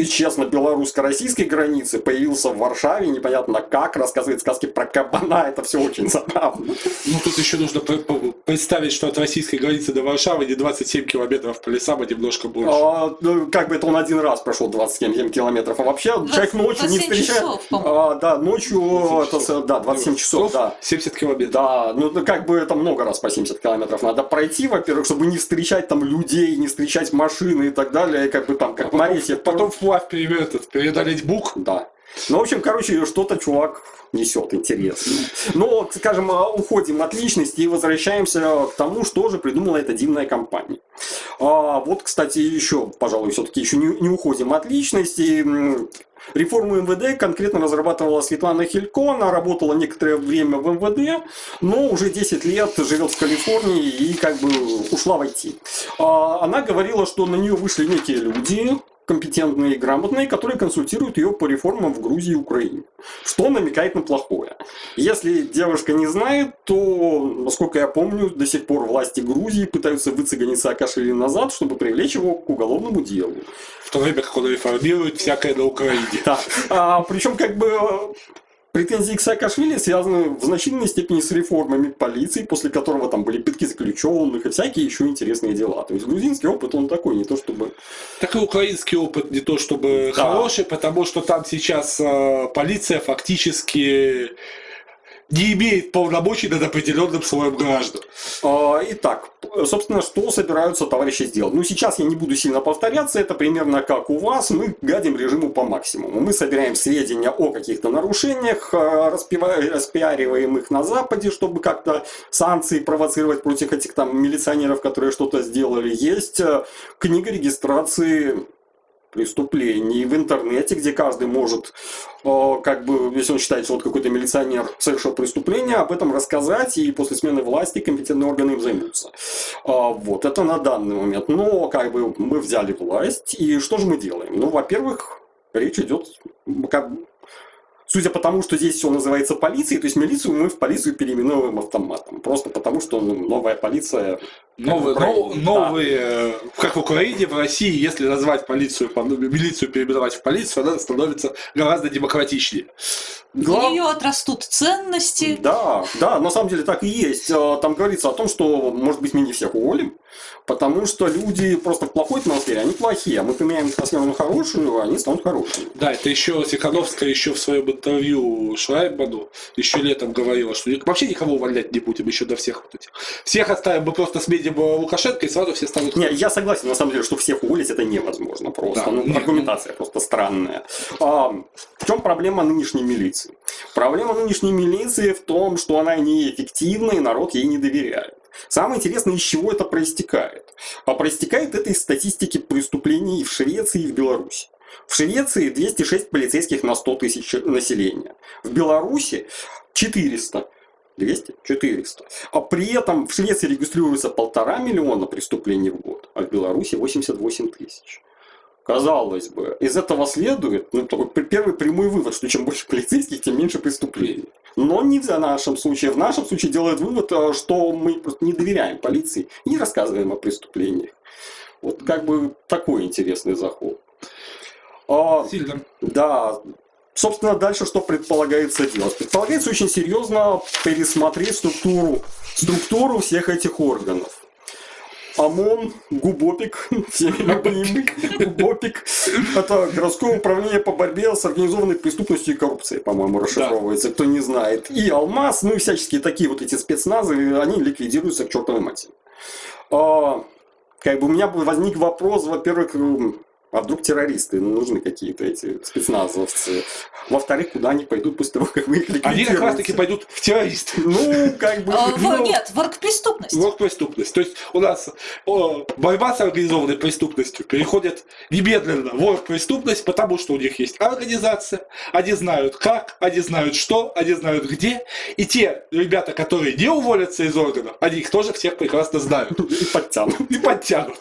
и честно, белорусско-российской границы появился в Варшаве, непонятно как, рассказывает сказки про кабана, это все очень забавно. Ну, тут еще нужно пр- пр- представить, что от российской границы до Варшавы не 27 километров по лесам, а немножко больше. А, ну, как бы это он один раз прошел 27 километров, а вообще человек ночью не 27 встречает. часов. А, да, ночью, 27 это, часов. да, 27 часов, да. 70 километров. Да, ну ну, как бы это много раз по 70 километров надо пройти, во-первых, чтобы не встречать там людей, не встречать машины и так далее, и как бы там, как Потом, Марисия, потом вплавь пере- этот, бук. Да. Ну, в общем, короче, что-то чувак несет интересно. Но, скажем, а, уходим от личности и возвращаемся к тому, что же придумала эта дивная компания. А, вот, кстати, еще, пожалуй, все-таки еще не, не уходим от личности. Реформу МВД конкретно разрабатывала Светлана Хилько. Она работала некоторое время в МВД, но уже 10 лет живет в Калифорнии и как бы ушла в IT. А, Она говорила, что на нее вышли некие люди, компетентные и грамотные, которые консультируют ее по реформам в Грузии и Украине. Что намекает на плохое. Если девушка не знает, то, насколько я помню, до сих пор власти Грузии пытаются выцегонить Саакашвили назад, чтобы привлечь его к уголовному делу. В то время как он реформирует всякое на Украине. Да. А, причем как бы претензии к Саакашвили связаны в значительной степени с реформами полиции, после которого там были пытки заключенных и всякие еще интересные дела. То есть грузинский опыт он такой, не то чтобы... Так и украинский опыт не то чтобы Да. хороший, потому что там сейчас э, полиция фактически не имеет полномочий над определенным слоем граждан. А, Итак, собственно, что собираются товарищи сделать? Ну, сейчас я не буду сильно повторяться, это примерно как у вас, мы гадим режиму по максимуму. Мы собираем сведения о каких-то нарушениях, а, распиариваем их на Западе, чтобы как-то санкции провоцировать против этих там милиционеров, которые что-то сделали. Есть э, книга регистрации преступлений в интернете, где каждый может, э, как бы, если он считает, что вот какой-то милиционер совершил преступление, об этом рассказать, и после смены власти компетентные органы им займутся. А, Вот, это на данный момент. Но, как бы, мы взяли власть, и что же мы делаем? Ну, во-первых, речь идет, как Судя по тому, что здесь все называется полицией, то есть милицию мы в полицию переименовываем автоматом. Просто потому, что ну, новая полиция... Новые, как в нов- Украине, новые, э, как в Украине, в России, если назвать полицию, по- милицию переименовать в полицию, она становится гораздо демократичнее. да. У Глав- нее отрастут ценности. Да, да, на самом деле так и есть. А, Там говорится о том, что, может быть, мы не всех уволим, потому что люди просто в плохой атмосфере, они плохие, а мы поменяем атмосферу на хорошую, они станут хорошими. Да, это еще Тихановская еще в своем интервью Шрайбману еще летом говорила, что вообще никого увольнять не будем еще до всех вот этих. Всех оставим, мы просто сменим э, Лукашенко, и сразу все станут... Не, я согласен, на самом деле, что всех уволить это невозможно просто. Да, ну, нет, аргументация просто странная. А, в чем проблема нынешней милиции? Проблема нынешней милиции в том, что она неэффективна, и народ ей не доверяет. Самое интересное, из чего это проистекает. А проистекает это из статистики преступлений в Швеции и в Беларуси. В Швеции 206 полицейских на 100 тысяч населения. В Беларуси 400. 200? 400. А при этом в Швеции регистрируется полтора миллиона преступлений в год, а в Беларуси 88 тысяч. Казалось бы, из этого следует ну, такой первый прямой вывод, что чем больше полицейских, тем меньше преступлений. Но не в нашем случае. В нашем случае делает вывод, э, что мы просто не доверяем полиции и не рассказываем о преступлениях. Вот как бы такой интересный заход. А, Сильно. да, собственно, дальше что предполагается делать? Предполагается очень серьезно пересмотреть структуру, структуру всех этих органов. ОМОН, ГУБОПИК, ГУБОПИК, это городское управление по борьбе с организованной преступностью и коррупцией, по-моему, расшифровывается, кто не знает. И Алмаз, ну и всяческие такие вот эти спецназы, они ликвидируются к чертовой матери. А, как бы у меня возник вопрос, во-первых, а вдруг террористы ну, нужны какие-то эти спецназовцы? Во-вторых, куда они пойдут после того, как вы их Они как раз таки ликвидируете? пойдут в террористы. Ну, как бы... А, в- ну, Нет, в оргпреступность. Вот преступность. То есть у нас борьба с организованной преступностью переходит немедленно в преступность, потому что у них есть организация, они знают как, они знают что, они знают где. И те ребята, которые не уволятся из органов, они их тоже всех прекрасно знают. И подтянут. И подтянут.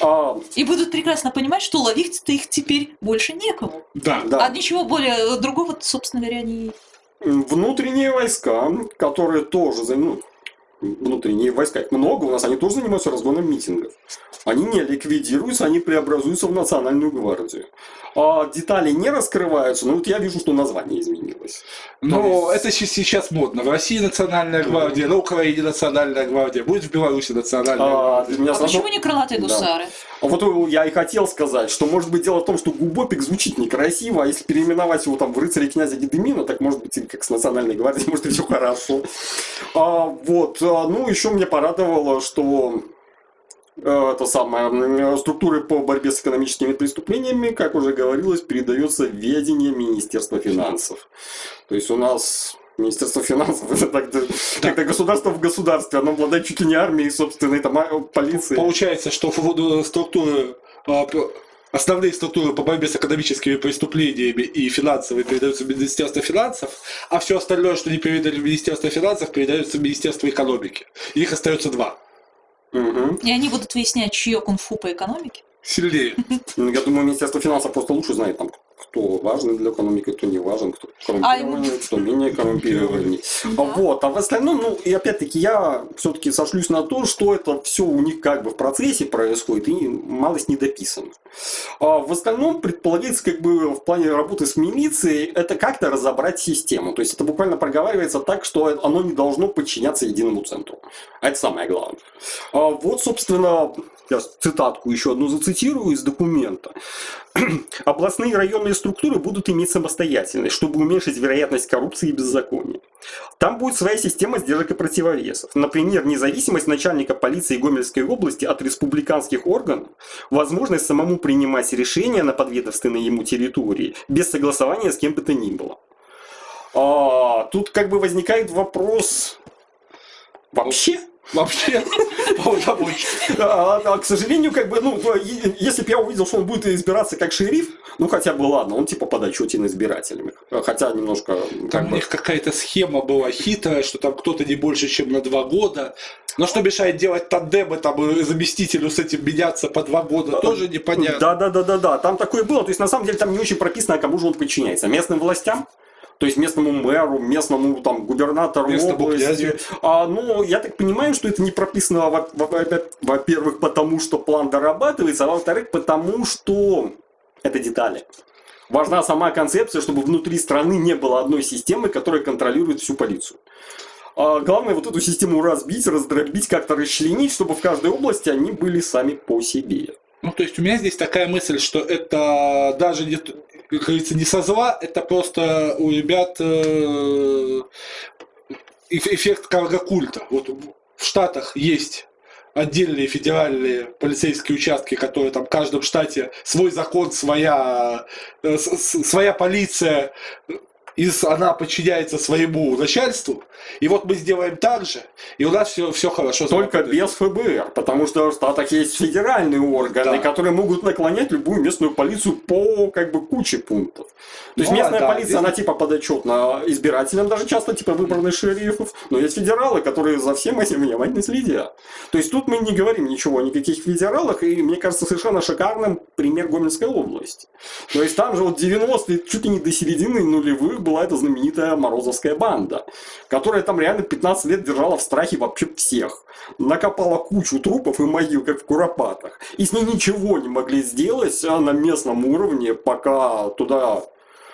А, И будут прекрасно понимать, что ловить-то их теперь больше некому. Да. да. А ничего более другого, собственно говоря, не... Внутренние войска, которые тоже ну, внутренние войска, их много у нас, они тоже занимаются разгоном митингов. Они не ликвидируются, они преобразуются в национальную гвардию. А детали не раскрываются, но вот я вижу, что название изменилось. Но То есть- это сейчас модно. В России национальная гвардия, на Украине национальная гвардия, будет в Беларуси национальная А, гвардия. А сразу- почему не крылатые Да. гусары? А Вот э, я и хотел сказать, что может быть дело в том, что Губопик звучит некрасиво, а если переименовать его там в рыцаре князя Гедемина, так может быть как с национальной гвардией, может и все хорошо. А, вот, а, ну еще мне порадовало, что э, это самое, структуры по борьбе с экономическими преступлениями, как уже говорилось, передается ведение Министерства финансов. То есть у нас Министерство финансов это так, как-то государство в государстве, оно обладает чуть ли не армией, собственной там, а, полицией. Получается, что в- структуры а, Основные структуры по борьбе с экономическими преступлениями и финансовые передаются в Министерство финансов, а все остальное, что не передали в Министерство финансов, передается в Министерство экономики. Их остается два. Мгм. И они будут выяснять, чье кунг-фу по экономике. Сильнее. Я думаю, Министерство финансов просто лучше знает, там, кто важен для экономики, кто не важен, кто А коррумпированный, кто менее коррумпированный. Да. Вот, а в остальном, ну, и опять-таки я все-таки сошлюсь на то, что это все у них как бы в процессе происходит и малость не дописано. А в остальном предполагается как бы в плане работы с милицией это как-то разобрать систему. То есть это буквально проговаривается так, что оно не должно подчиняться единому центру. А это самое главное. А вот, собственно, я цитатку еще одну зацитирую из документа. Областные районные структуры будут иметь самостоятельность, чтобы уменьшить вероятность коррупции и беззакония. Там будет своя система сдержек и противовесов. Например, независимость начальника полиции Гомельской области от республиканских органов, возможность самому принимать решения на подведомственной ему территории без согласования с кем бы то ни было. А, тут как бы возникает вопрос вообще Вообще, а, а, к сожалению, как бы, ну, если бы я увидел, что он будет избираться как шериф, ну хотя бы ладно, он типа подотчетен избирателями. Хотя немножко как Там у них какая-то схема была хитрая, что там кто-то не больше, чем на два года. Но что мешает делать тандемы, там заместителю с этим меняться по два года, тоже непонятно. Да, да, да, да, да. Там такое было. То есть на самом деле там не очень прописано, кому же он подчиняется. Местным властям? То есть местному мэру, местному там губернатору Местному области. князю. А, ну, я так понимаю, что это не прописано, во- во- во- во-первых, потому что план дорабатывается, а во-вторых, потому что это детали. Важна сама концепция, чтобы внутри страны не было одной системы, которая контролирует всю полицию. А главное вот эту систему разбить, раздробить, как-то расчленить, чтобы в каждой области они были сами по себе. Ну, то есть у меня здесь такая мысль, что это даже как говорится, не со зла, это просто у ребят э, эф- эффект каргокульта. Вот в Штатах есть отдельные федеральные полицейские участки, которые там в каждом штате свой закон, своя, э, своя полиция, и она подчиняется своему начальству. И вот мы сделаем так же, и у нас все, все хорошо. Только без ФБР, потому что в Штатах есть федеральные органы, Да. которые могут наклонять любую местную полицию по как бы куче пунктов. То есть Ну, местная да, полиция, здесь- она типа подотчетна избирателям, даже часто типа выбранных шерифов, но есть федералы, которые за всем этим внимательно следят. То есть тут мы не говорим ничего о никаких федералах, и мне кажется совершенно шикарным пример Гомельской области. То есть там же вот 90-е, чуть ли не до середины нулевых них была эта знаменитая Морозовская банда, которая там реально 15 лет держала в страхе вообще всех. Накопала кучу трупов и могил, как в Куропатах. И с ней ничего не могли сделать а на местном уровне, пока туда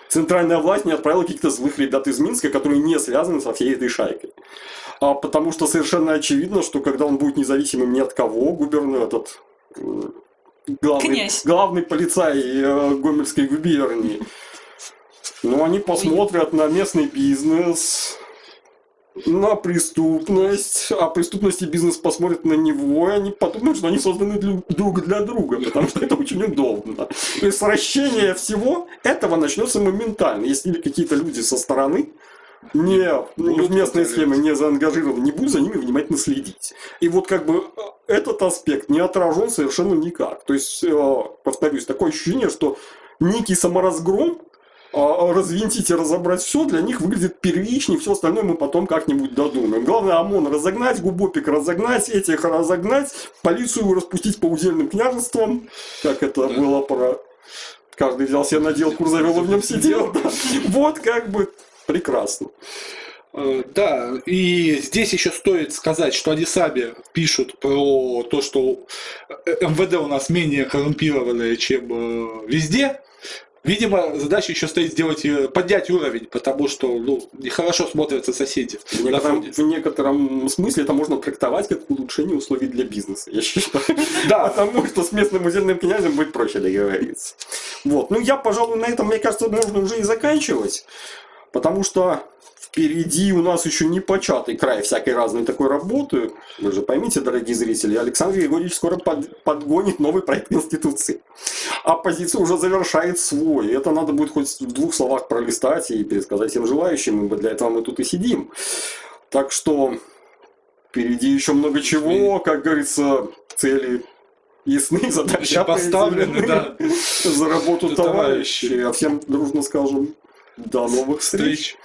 центральная власть не отправила каких-то злых ребят из Минска, которые не связаны со всей этой шайкой. А потому что совершенно очевидно, что когда он будет независимым ни от кого, губернатор этот главный, Князь. главный полицай э, Гомельской губернии, ну, они посмотрят на местный бизнес, на преступность, а преступность и бизнес посмотрят на него, и они подумают, что они созданы друг для друга, потому что это очень удобно. То есть сращение всего этого начнется моментально. Если какие-то люди со стороны не Будут в контролировать. схемы не заангажированы, не будут за ними внимательно следить. И вот как бы э, этот аспект не отражен совершенно никак. То есть, э, повторюсь, такое ощущение, что некий саморазгром развинтить и разобрать все для них выглядит первичнее, все остальное мы потом как-нибудь додумаем. Главное ОМОН разогнать, Губопик разогнать, этих разогнать, полицию распустить по удельным княжествам, как это было про... Каждый взял себе надел, кур завел и в нем сидел. да. Вот как бы прекрасно. Э, Да, и здесь еще стоит сказать, что сами пишут про то, что э, МВД у нас менее коррумпированное, чем э, везде. Видимо, задача еще стоит сделать, поднять уровень, потому что ну, нехорошо смотрятся соседи. В некотором, в некотором смысле это можно трактовать как улучшение условий для бизнеса, я считаю. Да, Потому что с местным удельным князем будет проще договориться. Вот. Ну, я, пожалуй, на этом, мне кажется, можно уже и заканчивать. Потому что впереди у нас еще не початый край всякой разной такой работы. Вы же поймите, дорогие зрители, Александр Григорьевич скоро под- подгонит новый проект Конституции. Оппозиция уже завершает свой. Это надо будет хоть в двух словах пролистать и пересказать всем желающим. ибо Для этого мы тут и сидим. Так что впереди еще много чего. Как говорится, цели ясны, задачи поставлены, да. за работу товарищей. А всем дружно скажем до новых встреч. Встреч.